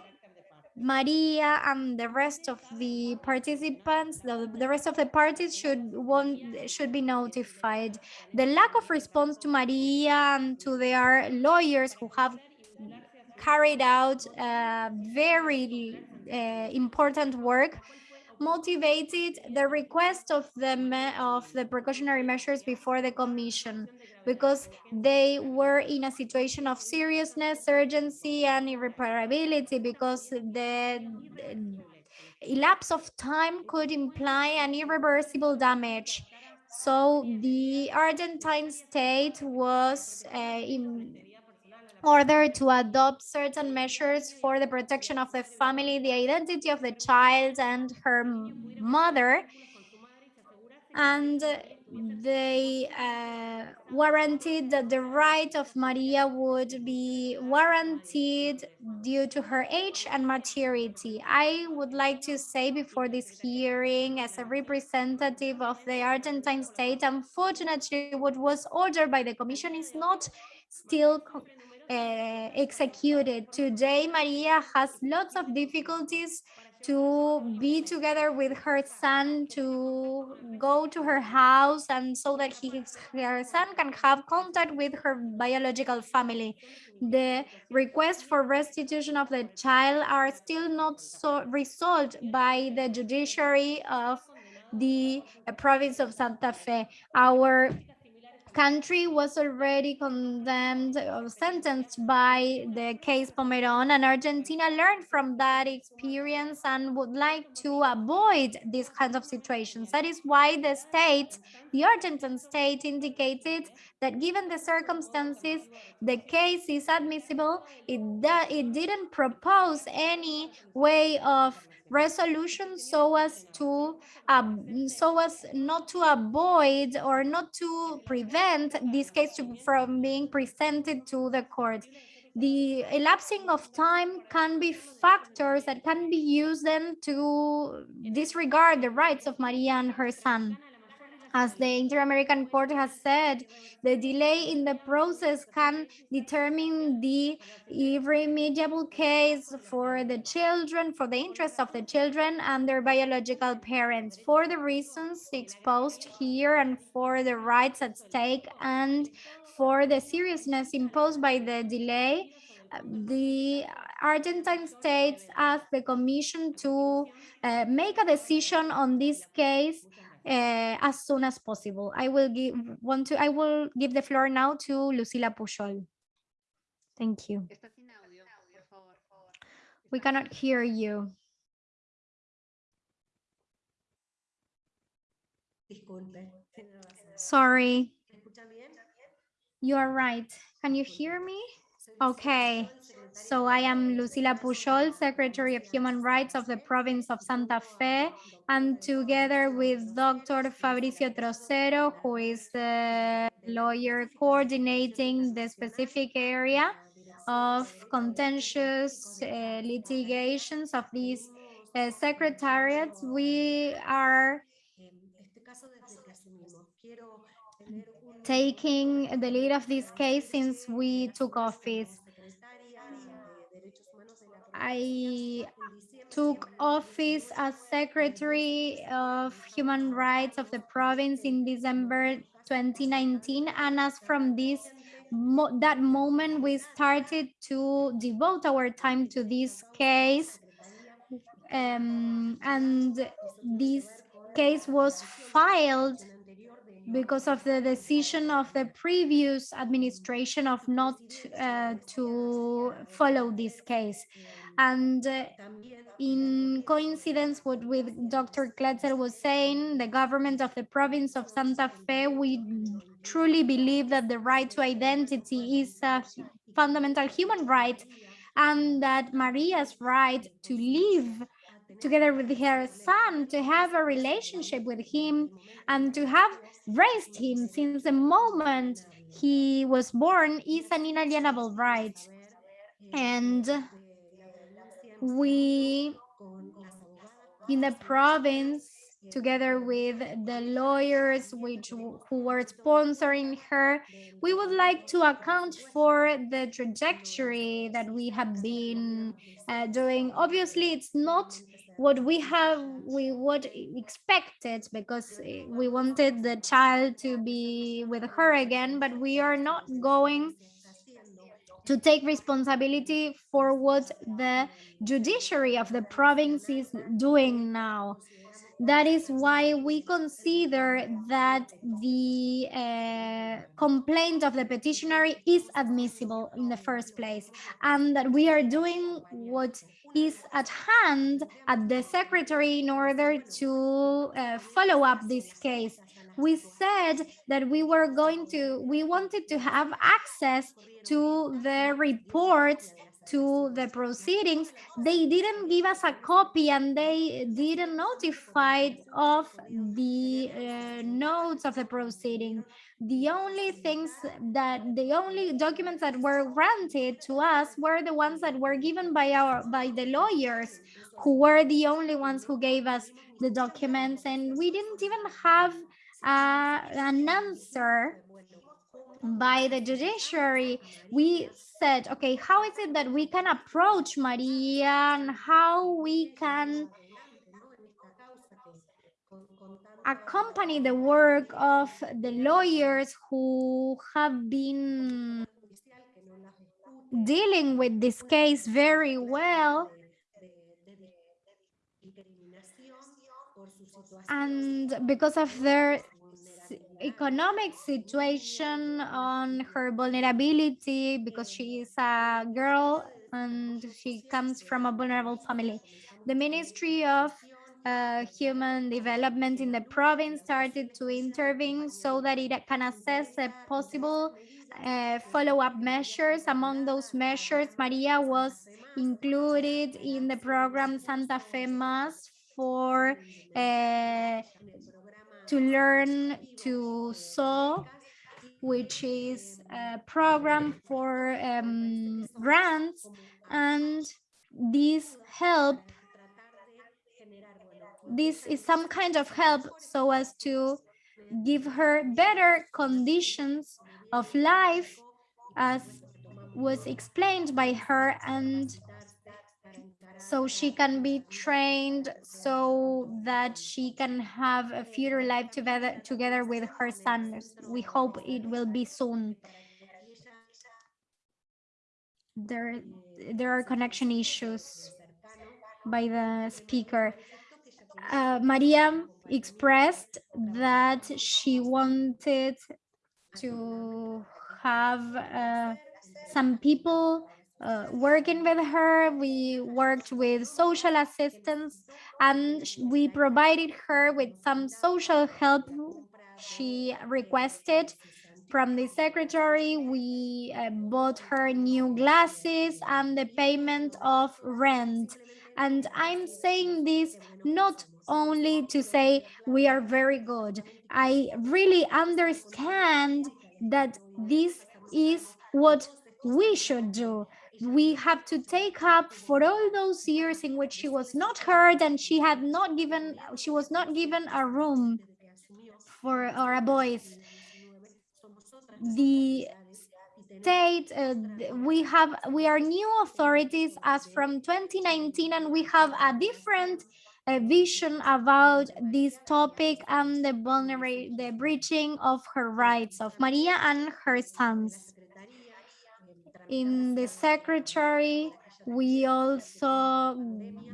S1: Maria and the rest of the participants, the, the rest of the parties should want should be notified. The lack of response to Maria and to their lawyers who have carried out uh, very uh, important work motivated the request of the of the precautionary measures before the commission because they were in a situation of seriousness, urgency, and irreparability because the elapse of time could imply an irreversible damage. So the Argentine state was uh, in order to adopt certain measures for the protection of the family, the identity of the child and her mother. And they uh, warranted that the right of Maria would be warranted due to her age and maturity. I would like to say before this hearing, as a representative of the Argentine state, unfortunately, what was ordered by the Commission is not still uh, executed. Today, Maria has lots of difficulties to be together with her son, to go to her house, and so that he, her son can have contact with her biological family. The request for restitution of the child are still not so resolved by the judiciary of the province of Santa Fe. Our country was already condemned or sentenced by the case Fornerón and Argentina learned from that experience and would like to avoid these kinds of situations. That is why the state, the Argentine state indicated that given the circumstances, the case is admissible. It, it didn't propose any way of resolution so as to um, so as not to avoid or not to prevent this case to, from being presented to the court the elapsing of time can be factors that can be used then to disregard the rights of Maria and her son. As the Inter-American Court has said, the delay in the process can determine the irremediable case for the children, for the interests of the children and their biological parents, for the reasons exposed here and for the rights at stake and for the seriousness imposed by the delay, the Argentine states asked the commission to uh, make a decision on this case uh, as soon as possible. I will give want to I will give the floor now to Lucila Pujol. Thank you. We cannot hear you. Sorry. You are right. Can you hear me? Okay. So I am Lucila Pujol, Secretary of Human Rights of the province of Santa Fe, and together with Dr. Fabricio Trocero, who is the lawyer coordinating the specific area of contentious uh, litigations of these uh, secretariats, we are taking the lead of this case since we took office. I took office as Secretary of Human Rights of the province in December 2019. And as from this mo that moment, we started to devote our time to this case. Um, and this case was filed because of the decision of the previous administration of not uh, to follow this case. And uh, in coincidence with, with Dr. Kletzel was saying, the government of the province of Santa Fe, we truly believe that the right to identity is a fundamental human right and that Maria's right to live together with her son, to have a relationship with him and to have raised him since the moment he was born is an inalienable right. And we, in the province, together with the lawyers which who were sponsoring her we would like to account for the trajectory that we have been uh, doing obviously it's not what we have we what expected because eh, we wanted the child to be with her again but we are not going to take responsibility for what the judiciary of the province is doing now that is why we consider that the uh, complaint of the petitioner is admissible in the first place and that we are doing what is at hand at the secretary in order to uh, follow up this case. We said that we were going to we wanted to have access to the reports to the proceedings, they didn't give us a copy and they didn't notify of the uh, notes of the proceeding. The only things that the only documents that were granted to us were the ones that were given by our by the lawyers who were the only ones who gave us the documents and we didn't even have uh, an answer by the judiciary, we said, okay, how is it that we can approach Maria and how we can accompany the work of the lawyers who have been dealing with this case very well? And because of their economic situation on her vulnerability because she is a girl and she comes from a vulnerable family. The Ministry of uh, Human Development in the province started to intervene so that it can assess a possible uh, follow-up measures. Among those measures, Maria was included in the program Santa Fe Más for uh, to learn to sew, which is a program for um, grants, and this help, this is some kind of help so as to give her better conditions of life as was explained by her and so she can be trained so that she can have a future life together together with her son. We hope it will be soon. There there are connection issues by the speaker. Uh, maria expressed that she wanted to have uh, some people uh, working with her. We worked with social assistance and we provided her with some social help she requested from the secretary. We uh, bought her new glasses and the payment of rent. And I'm saying this not only to say we are very good. I really understand that this is what we should do we have to take up for all those years in which she was not heard and she had not given she was not given a room for or a voice the state, uh, we have, we are new authorities as from 2019 and we have a different uh, vision about this topic and the vulnerable, the breaching of her rights of Maria and her sons. In the secretary, we also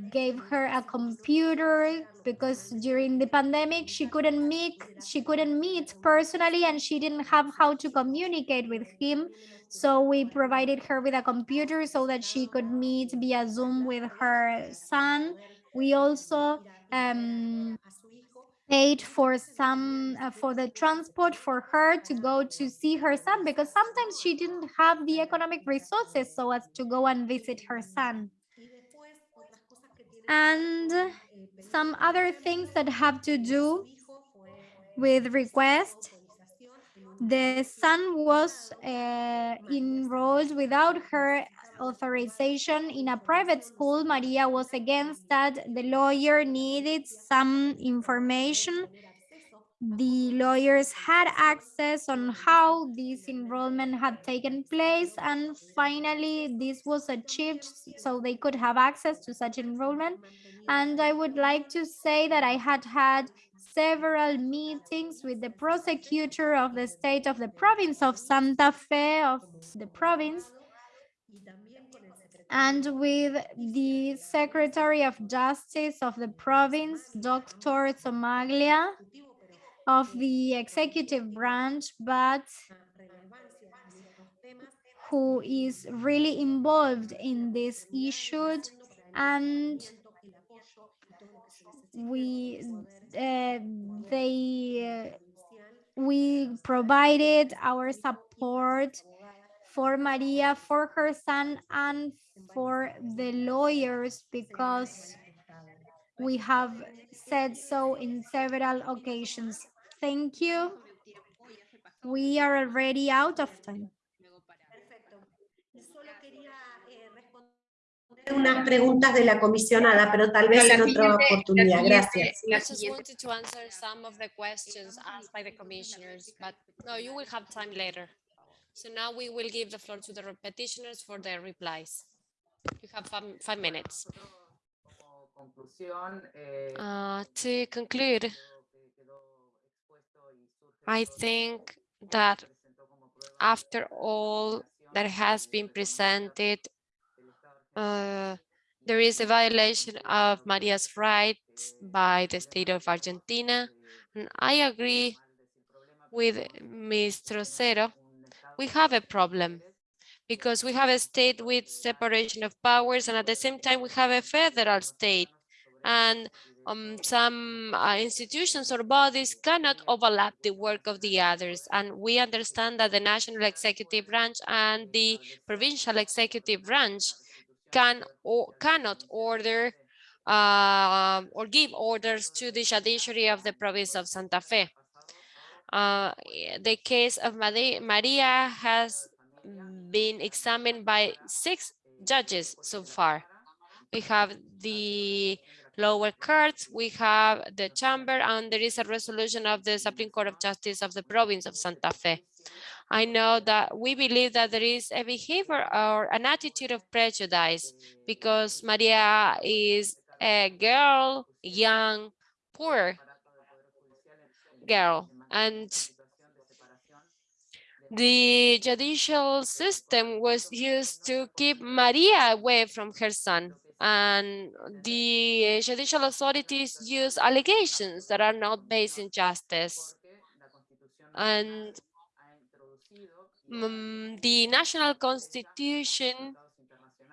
S1: gave her a computer because during the pandemic she couldn't meet she couldn't meet personally and she didn't have how to communicate with him. So we provided her with a computer so that she could meet via zoom with her son. We also um, paid for some uh, for the transport for her to go to see her son because sometimes she didn't have the economic resources so as to go and visit her son. And some other things that have to do with request the son was uh, enrolled without her authorization in a private school. Maria was against that. The lawyer needed some information. The lawyers had access on how this enrollment had taken place. And finally, this was achieved so they could have access to such enrollment. And I would like to say that I had had several meetings with the prosecutor of the state of the province of Santa Fe of the province and with the Secretary of Justice of the province, Dr. Somaglia of the executive branch, but who is really involved in this issue and we uh, they uh, we provided our support for Maria, for her son, and for the lawyers because we have said so in several occasions. Thank you. We are already out of time.
S5: Unas preguntas de la comisionada, pero tal vez en otra oportunidad. Gracias.
S2: I just wanted to answer some of the questions asked by the commissioners, but no, you will have time later. So now we will give the floor to the petitioners for their replies. You have five, five minutes.
S6: Como conclusión,
S2: Uh, to conclude,
S6: lo que quedó expuesto y surge
S2: I think that
S6: se presentó como prueba
S2: after all that has been presented,
S6: del Estado argentino
S2: uh, there is a violation of Maria's rights by the state of Argentina. And I agree with Ms. Trocero. We have a problem because we have a state with separation of powers and at the same time we have a federal state and um, some uh, institutions or bodies cannot overlap the work of the others. And we understand that the national executive branch and the provincial executive branch can or cannot order uh, or give orders to the judiciary of the province of Santa Fe. Uh, the case of Maria has been examined by six judges so far. We have the lower courts, we have the chamber, and there is a resolution of the Supreme Court of Justice of the province of Santa Fe. I know that we believe that there is a behavior or an attitude of prejudice because Maria is a girl, young, poor girl, and the judicial system was used to keep Maria away from her son. And the judicial authorities use allegations that are not based in justice. And mm, the national constitution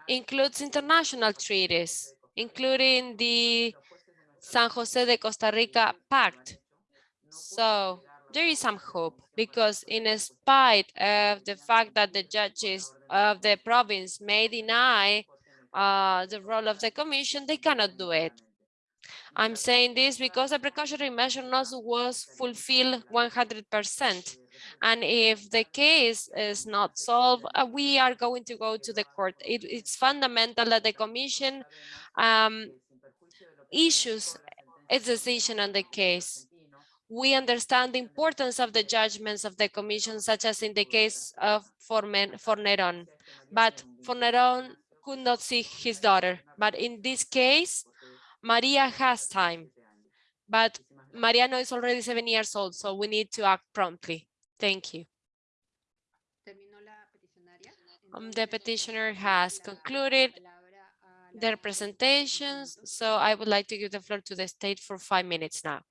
S2: includes international treaties, including the San Jose de Costa Rica Pact. So there is some hope because in spite of the fact that the judges of the province may deny uh, the role of the commission, they cannot do it. I'm saying this because the precautionary measure not was fulfilled 100%. And if the case is not solved, uh, we are going to go to the court. It, it's fundamental that the commission um, issues its decision on the case we understand the importance of the judgments of the commission, such as in the case of Fornerón. But Fornerón could not see his daughter. But in this case, Maria has time. But Mariano is already seven years old, so we need to act promptly. Thank you. Um, the petitioner has concluded their presentations, so I would like to give the floor to the state for five minutes now.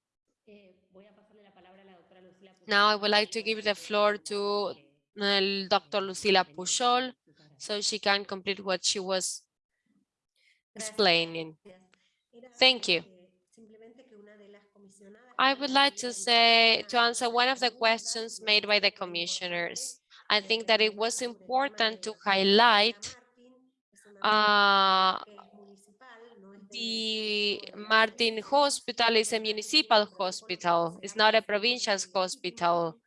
S2: Now I would like to give the floor to uh, Dr. Lucila Pujol, so she can complete what she was explaining. Thank you. I would like to say, to answer one of the questions made by the commissioners. I think that it was important to highlight uh, the Martin Hospital is a municipal hospital. It's not a provincial hospital.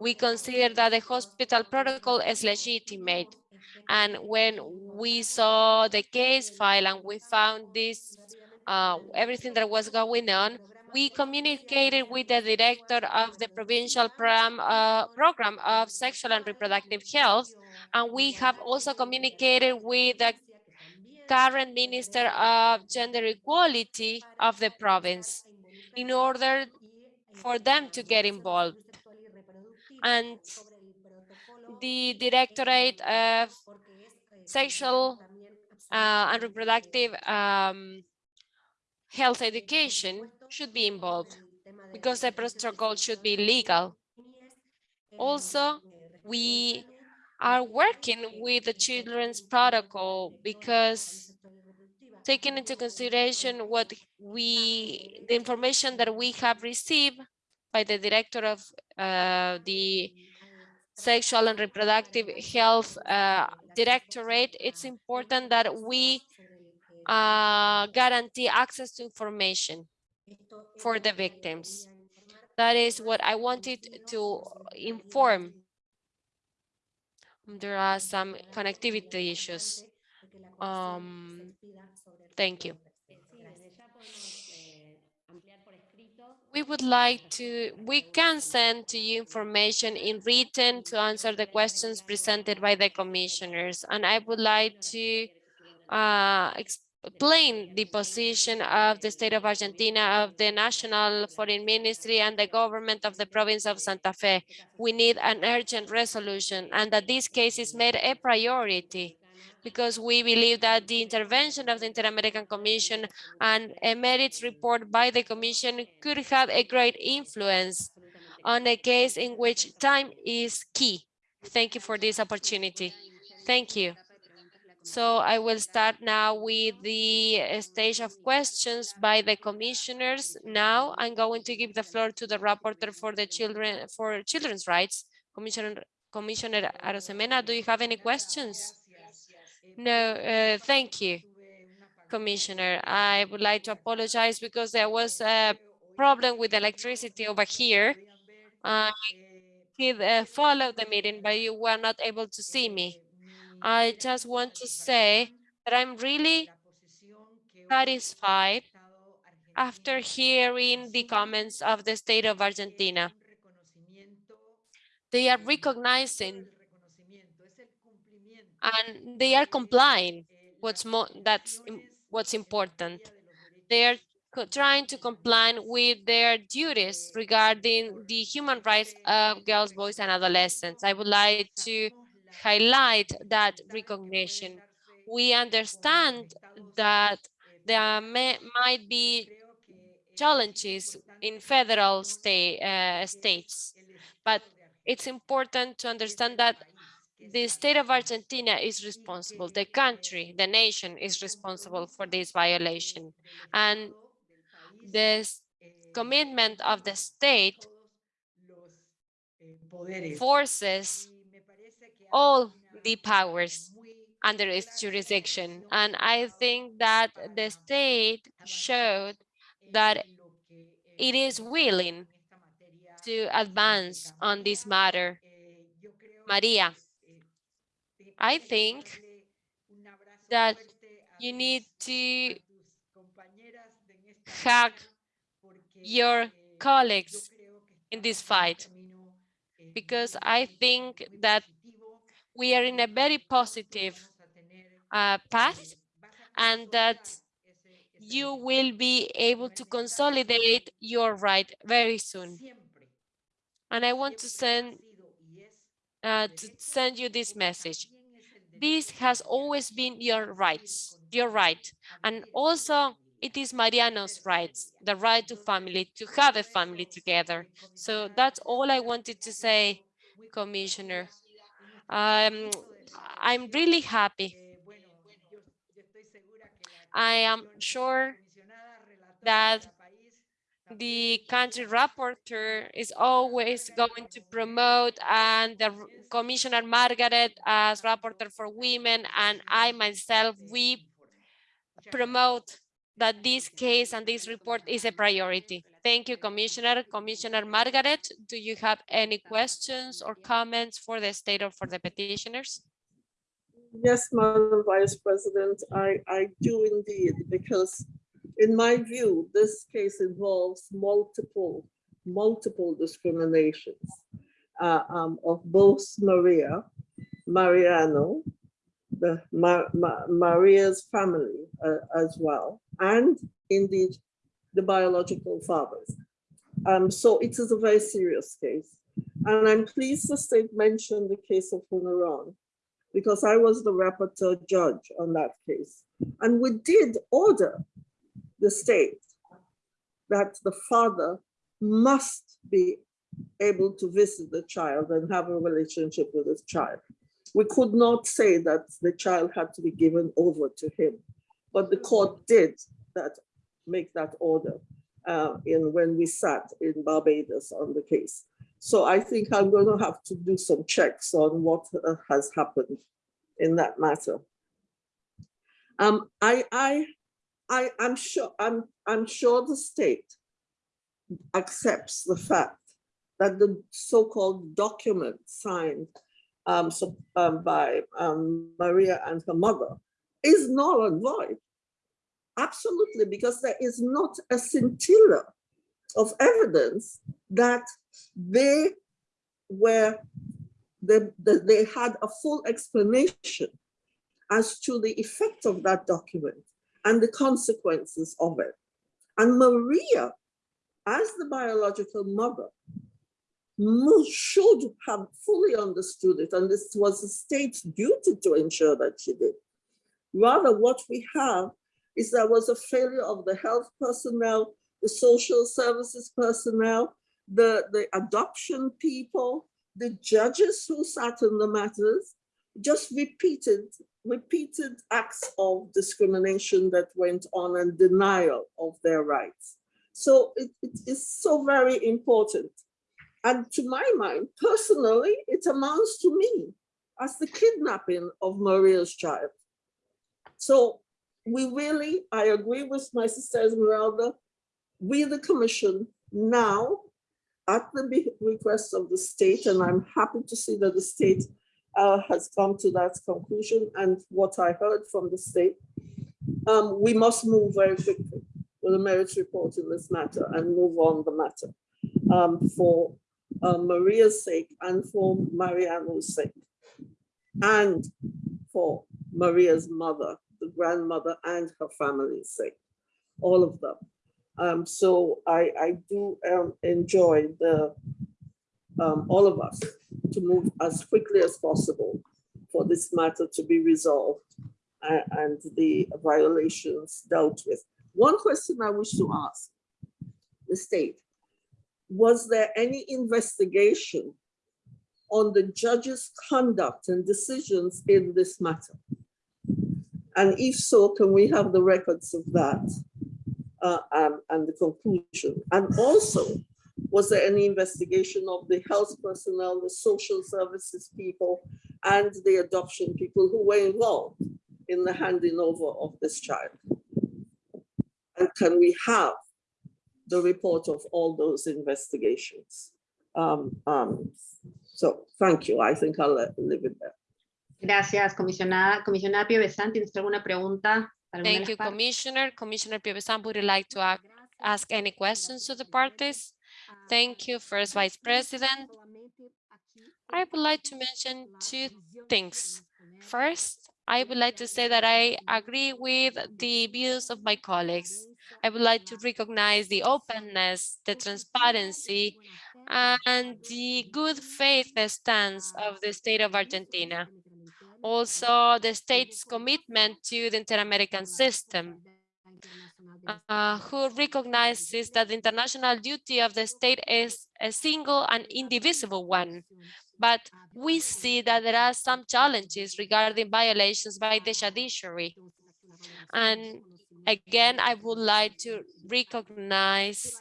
S2: We consider that the hospital protocol is legitimate. And when we saw the case file and we found this, uh, everything that was going on, we communicated with the director of the provincial program, uh, program of sexual and reproductive health. And we have also communicated with the current Minister of Gender Equality of the province in order for them to get involved. And the Directorate of Sexual uh, and Reproductive um, Health Education should be involved because the protocol should be legal. Also, we are working with the children's protocol because taking into consideration what we, the information that we have received by the director of uh, the sexual and reproductive health uh, directorate, it's important that we uh, guarantee access to information for the victims. That is what I wanted to inform there are some connectivity issues. Um, thank you. We would like to, we can send to you information in written to answer the questions presented by the commissioners. And I would like to uh, explain the position of the state of Argentina, of the National Foreign Ministry and the government of the province of Santa Fe. We need an urgent resolution and that this case is made a priority because we believe that the intervention of the Inter-American Commission and a merits report by the Commission could have a great influence on a case in which time is key. Thank you for this opportunity. Thank you. So I will start now with the stage of questions by the commissioners. Now I'm going to give the floor to the rapporteur for the children for children's rights, Commissioner Commissioner Arosemena. Do you have any questions? No, uh, thank you, Commissioner. I would like to apologize because there was a problem with electricity over here. I did uh, follow the meeting, but you were not able to see me. I just want to say that I'm really satisfied after hearing the comments of the state of Argentina. They are recognizing and they are complying what's more that's what's important they are trying to comply with their duties regarding the human rights of girls boys and adolescents i would like to highlight that recognition we understand that there may, might be challenges in federal state uh, states but it's important to understand that the state of Argentina is responsible, the country, the nation is responsible for this violation. And this commitment of the state forces all the powers under its jurisdiction. And I think that the state showed that it is willing to advance on this matter. Maria, I think that you need to hug your colleagues in this fight because I think that we are in a very positive uh, path and that you will be able to consolidate your right very soon. And I want to send uh, to send you this message. This has always been your rights, your right. And also it is Mariano's rights, the right to family, to have a family together. So that's all I wanted to say, Commissioner. Um, I'm really happy. I am sure that the country rapporteur is always going to promote and the Commissioner Margaret as rapporteur for women and I myself, we promote that this case and this report is a priority. Thank you, Commissioner. Commissioner Margaret, do you have any questions or comments for the state or for the petitioners?
S3: Yes, Madam Vice President, I, I do indeed, because in my view, this case involves multiple, multiple discriminations uh, um, of both Maria, Mariano, the Ma Ma Maria's family uh, as well, and indeed the biological fathers. Um, so it is a very serious case. And I'm pleased the state mentioned the case of Fornerón because I was the rapporteur judge on that case. And we did order the state that the father must be able to visit the child and have a relationship with his child. We could not say that the child had to be given over to him, but the court did that, make that order uh, in when we sat in Barbados on the case. So I think I'm going to have to do some checks on what uh, has happened in that matter. Um, I, I, I, I'm sure, I'm, I'm sure the state accepts the fact that the so-called document signed um, so, um, by um, Maria and her mother is null and void. Absolutely, because there is not a scintilla of evidence that they were, they, they had a full explanation as to the effect of that document and the consequences of it. And Maria, as the biological mother, should have fully understood it, and this was the state's duty to ensure that she did. Rather, what we have is there was a failure of the health personnel, the social services personnel, the, the adoption people, the judges who sat in the matters, just repeated, repeated acts of discrimination that went on and denial of their rights. So it, it is so very important and to my mind, personally, it amounts to me as the kidnapping of Maria's child. So we really, I agree with my sister Esmeralda, we the commission now at the request of the state, and I'm happy to see that the state uh, has come to that conclusion and what I heard from the state, um, we must move very quickly with a merits report in this matter and move on the matter um, for uh, Maria's sake and for Mariano's sake and for Maria's mother, the grandmother and her family's sake, all of them. Um, so I, I do um, enjoy the um, all of us to move as quickly as possible for this matter to be resolved and, and the violations dealt with. One question I wish to ask the state was there any investigation on the judge's conduct and decisions in this matter? And if so, can we have the records of that uh, um, and the conclusion? And also, was there any investigation of the health personnel, the social services people, and the adoption people who were involved in the handing over of this child? And can we have the report of all those investigations. Um, um, so thank you. I think I'll leave it there.
S4: Gracias, comisionada. Comisionada Piovesan, ¿tienes alguna pregunta? para alguna
S2: Thank you. Commissioner. Commissioner Piovesan, would you like to ac- ask any questions to the parties? Thank you, First Vice President. I would like to mention two things. First, I would like to say that I agree with the views of my colleagues. I would like to recognize the openness, the transparency, and the good faith stance of the state of Argentina. Also, the state's commitment to the inter-American system, uh, who recognizes that the international duty of the state is a single and indivisible one. But we see that there are some challenges regarding violations by the judiciary. And again, I would like to recognize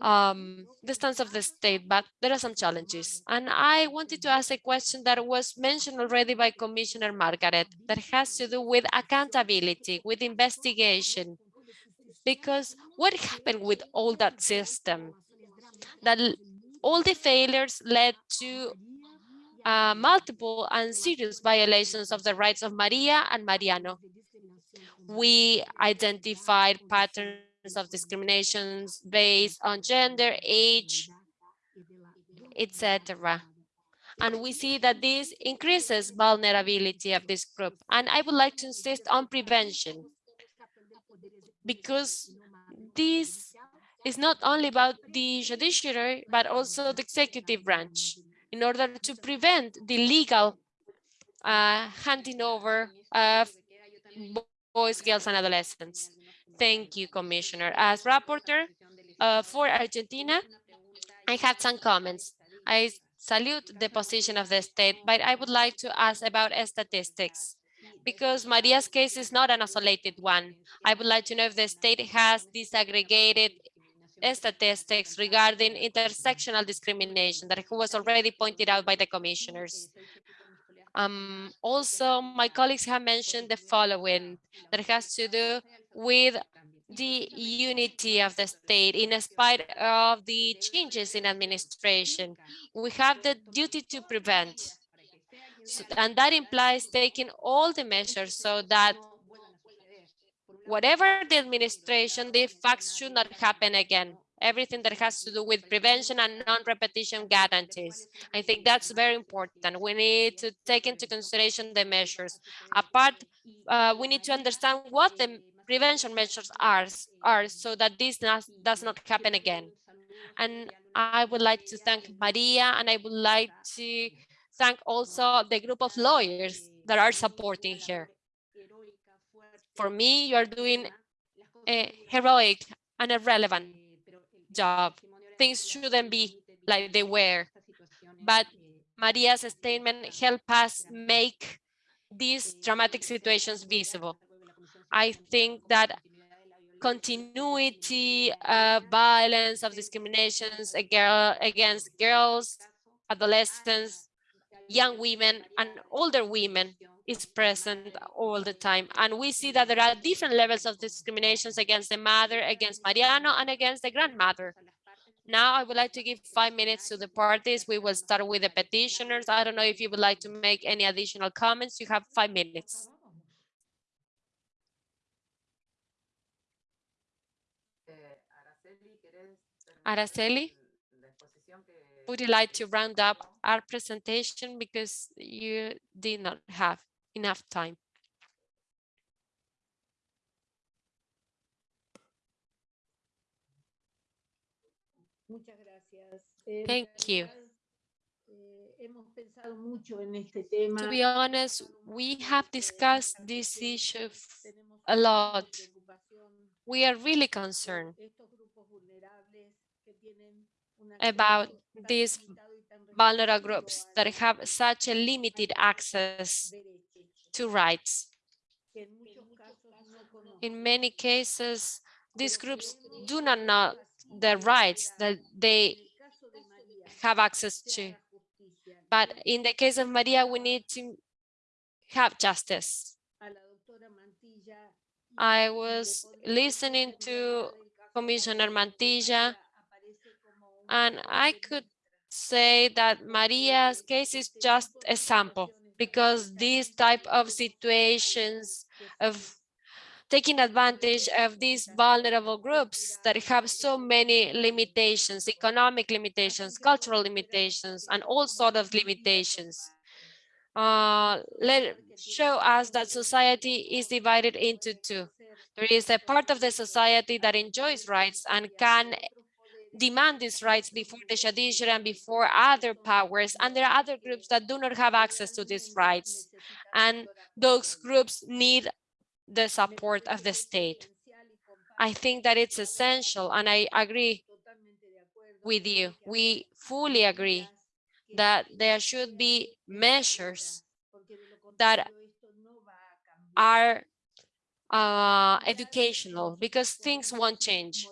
S2: um, the stance of the state, but there are some challenges. And I wanted to ask a question that was mentioned already by Commissioner Margaret that has to do with accountability, with investigation. Because what happened with all that system? That all the failures led to uh, multiple and serious violations of the rights of Maria and Mariano. We identified patterns of discriminations based on gender, age, etc. And we see that this increases vulnerability of this group. And I would like to insist on prevention because this is not only about the judiciary, but also the executive branch in order to prevent the legal uh, handing over of boys, girls, and adolescents. Thank you, Commissioner. As rapporteur uh, for Argentina, I have some comments. I salute the position of the state, but I would like to ask about statistics because Maria's case is not an isolated one. I would like to know if the state has disaggregated statistics regarding intersectional discrimination that was already pointed out by the commissioners. Um, also, my colleagues have mentioned the following that has to do with the unity of the state in spite of the changes in administration. We have the duty to prevent. So, and that implies taking all the measures so that whatever the administration, the facts should not happen again. Everything that has to do with prevention and non-repetition guarantees. I think that's very important. We need to take into consideration the measures. Apart, uh, we need to understand what the prevention measures are, are so that this does, does not happen again. And I would like to thank Maria and I would like to thank also the group of lawyers that are supporting her. For me, you are doing a heroic and relevant job. Things shouldn't be like they were. But Maria's statement helped us make these dramatic situations visible. I think that continuity of violence, of discriminations against girls, adolescents, young women, and older women is present all the time. And we see that there are different levels of discriminations against the mother, against Mariano, and against the grandmother. Now I would like to give five minutes to the parties. We will start with the petitioners. I don't know if you would like to make any additional comments. You have five minutes. Araceli, would you like to round up our presentation because you did not have enough time? Thank you. To be honest, we have discussed this issue a lot. We are really concerned about these vulnerable groups that have such a limited access to rights. In many cases, these groups do not know the rights that they have access to. But in the case of Maria, we need to have justice. I was listening to Commissioner Mantilla, and I could say that Maria's case is just a sample because these type of situations of taking advantage of these vulnerable groups that have so many limitations, economic limitations, cultural limitations, and all sort of limitations. Uh, let show us that society is divided into two. There is a part of the society that enjoys rights and can demand these rights before the judiciary and before other powers. And there are other groups that do not have access to these rights. And those groups need the support of the state. I think that it's essential, and I agree with you. We fully agree that there should be measures that are uh, educational because things won't change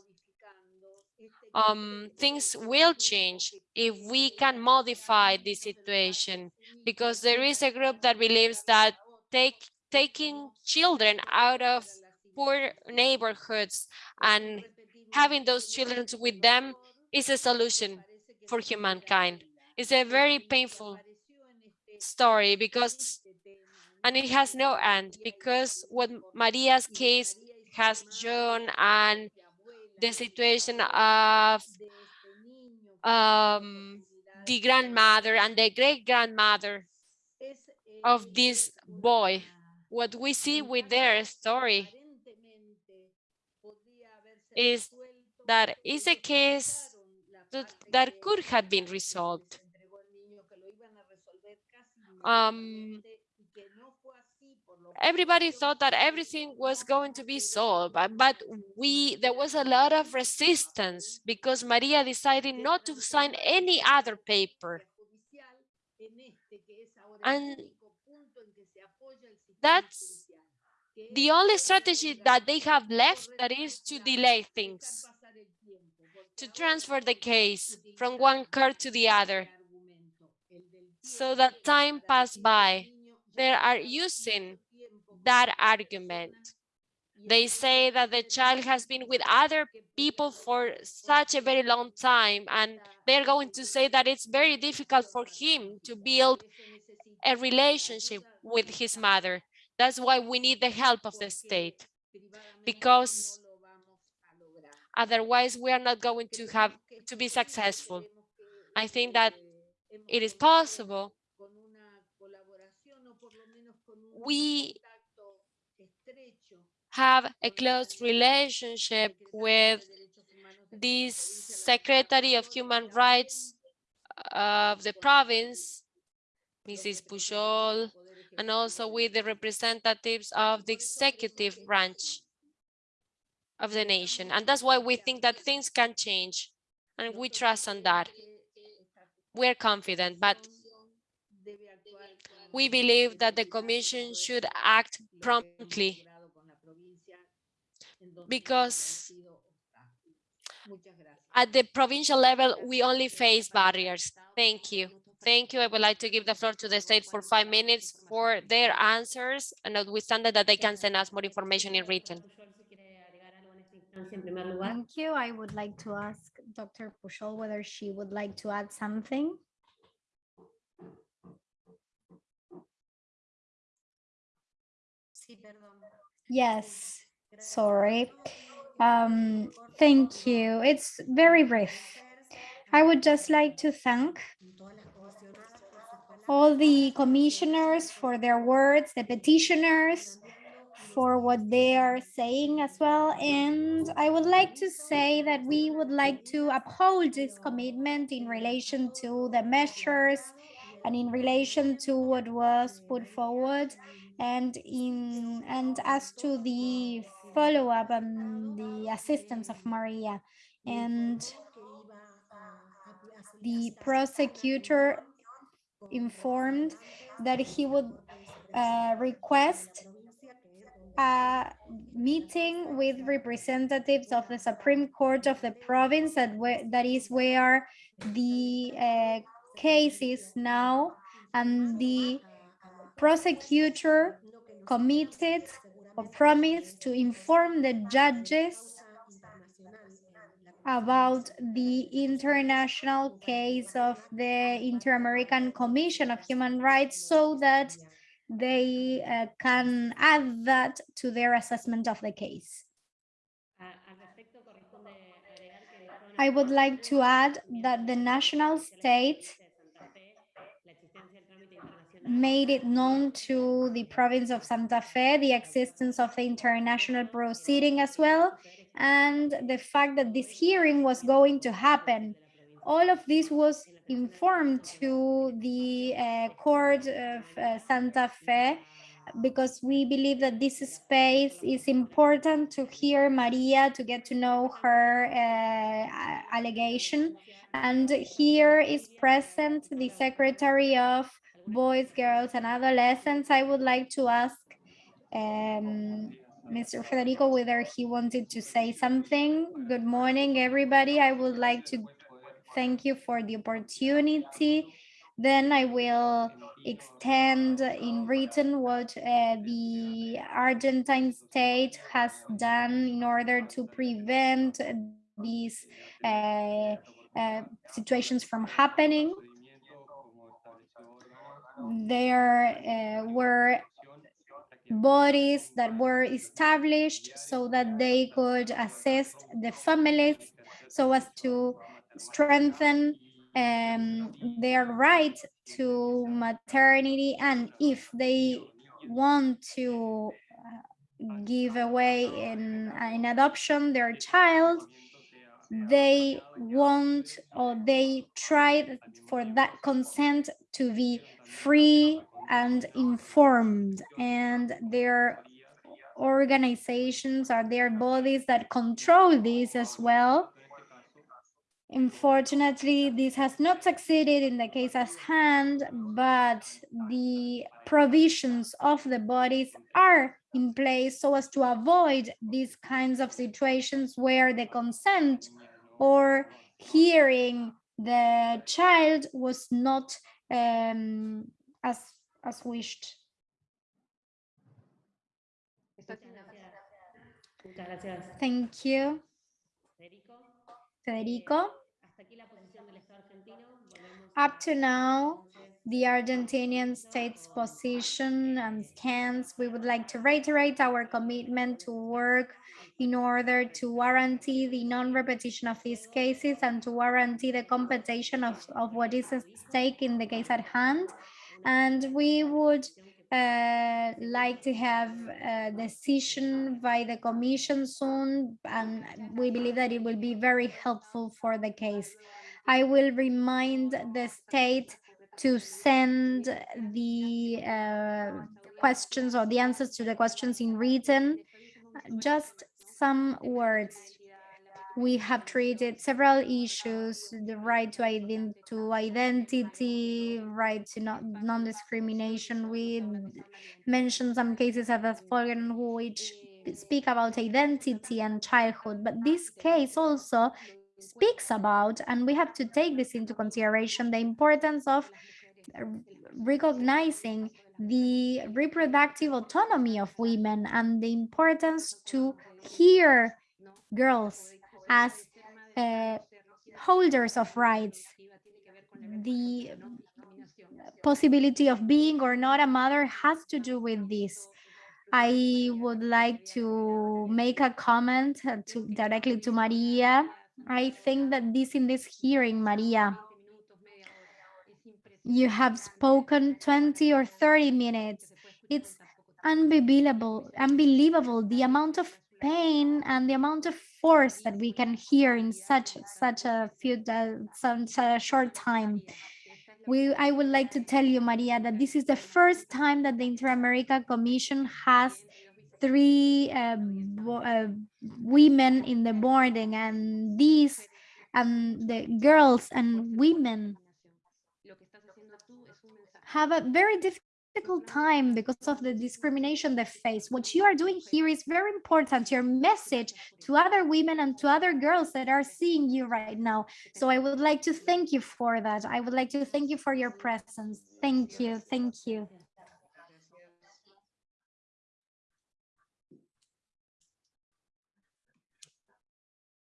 S2: um, things will change if we can modify the situation because there is a group that believes that take, taking children out of poor neighborhoods and having those children with them is a solution for humankind. It's a very painful story because, and it has no end because what Maria's case has shown and the situation of um, the grandmother and the great grandmother of this boy. What we see with their story is that is a case that, that could have been resolved. Um, everybody thought that everything was going to be solved, but, but we there was a lot of resistance because Maria decided not to sign any other paper. And that's the only strategy that they have left that is to delay things, to transfer the case from one court to the other so that time pass by. They are using that argument. They say that the child has been with other people for such a very long time, and they're going to say that it's very difficult for him to build a relationship with his mother. That's why we need the help of the state, because otherwise we are not going to have to be successful. I think that it is possible. We have a close relationship with the Secretary of Human Rights of the province, Mrs. Pujol, and also with the representatives of the executive branch of the nation. And that's why we think that things can change and we trust on that. We're confident, but we believe that the commission should act promptly because at the provincial level, we only face barriers. Thank you. Thank you. I would like to give the floor to the state for five minutes for their answers, and notwithstanding that they can send us more information in written.
S1: Thank you. I would like to ask Dr. Pujol whether she would like to add something. Yes, sorry. Um, thank you. It's very brief. I would just like to thank all the commissioners for their words, the petitioners for what they are saying as well. And I would like to say that we would like to uphold this commitment in relation to the measures and in relation to what was put forward and in and as to the follow-up on the assistance of Maria and the prosecutor informed that he would uh, request a meeting with representatives of the Supreme Court of the province that, that is where the uh, case is now and the prosecutor committed promised to inform the judges about the international case of the Inter-American Commission of Human Rights so that they uh, can add that to their assessment of the case. I would like to add that the national state made it known to the province of Santa Fe the existence of the international proceeding as well, and the fact that this hearing was going to happen. All of this was informed to the uh, court of uh, Santa Fe because we believe that this space is important to hear Maria, to get to know her uh, allegation. And here is present the Secretary of Boys, Girls, and Adolescents. I would like to ask um, Mr. Federico whether he wanted to say something. Good morning, everybody. I would like to thank you for the opportunity. Then I will extend in written what uh, the Argentine state has done in order to prevent these uh, uh, situations from happening. There uh, were bodies that were established so that they could assist the families so as to strengthen um, their right to maternity. And if they want to uh, give away in, in adoption their child, they want or they try for that consent to be free and informed. And their organizations are their bodies that control this as well. Unfortunately, this has not succeeded in the case at hand, but the provisions of the bodies are in place so as to avoid these kinds of situations where the consent or hearing the child was not um, as, as wished. Thank you. Federico. Up to now, the Argentinian state's position and stance, we would like to reiterate our commitment to work in order to guarantee the non-repetition of these cases and to guarantee the compensation of, of what is at stake in the case at hand. And we would uh, like to have a decision by the commission soon, and we believe that it will be very helpful for the case. I will remind the state to send the uh, questions or the answers to the questions in written. Just some words we have treated several issues, the right to, ident to identity, right to non-discrimination. We mentioned some cases of Volkswagen which speak about identity and childhood, but this case also speaks about, and we have to take this into consideration, the importance of recognizing the reproductive autonomy of women and the importance to hear girls as uh, holders of rights. The possibility of being or not a mother has to do with this. I would like to make a comment to, directly to Maria. I think that this in this hearing, Maria, you have spoken 20 or 30 minutes. It's unbelievable, unbelievable the amount of pain and the amount of force that we can hear in such such a few uh, such a short time. We, I would like to tell you, Maria, that this is the first time that the Inter-America Commission has three uh, uh, women in the boarding, and these and the girls and women have a very difficult time because of the discrimination they face. What you are doing here is very important, your message to other women and to other girls that are seeing you right now. So I would like to thank you for that. I would like to thank you for your presence. Thank you. Thank you.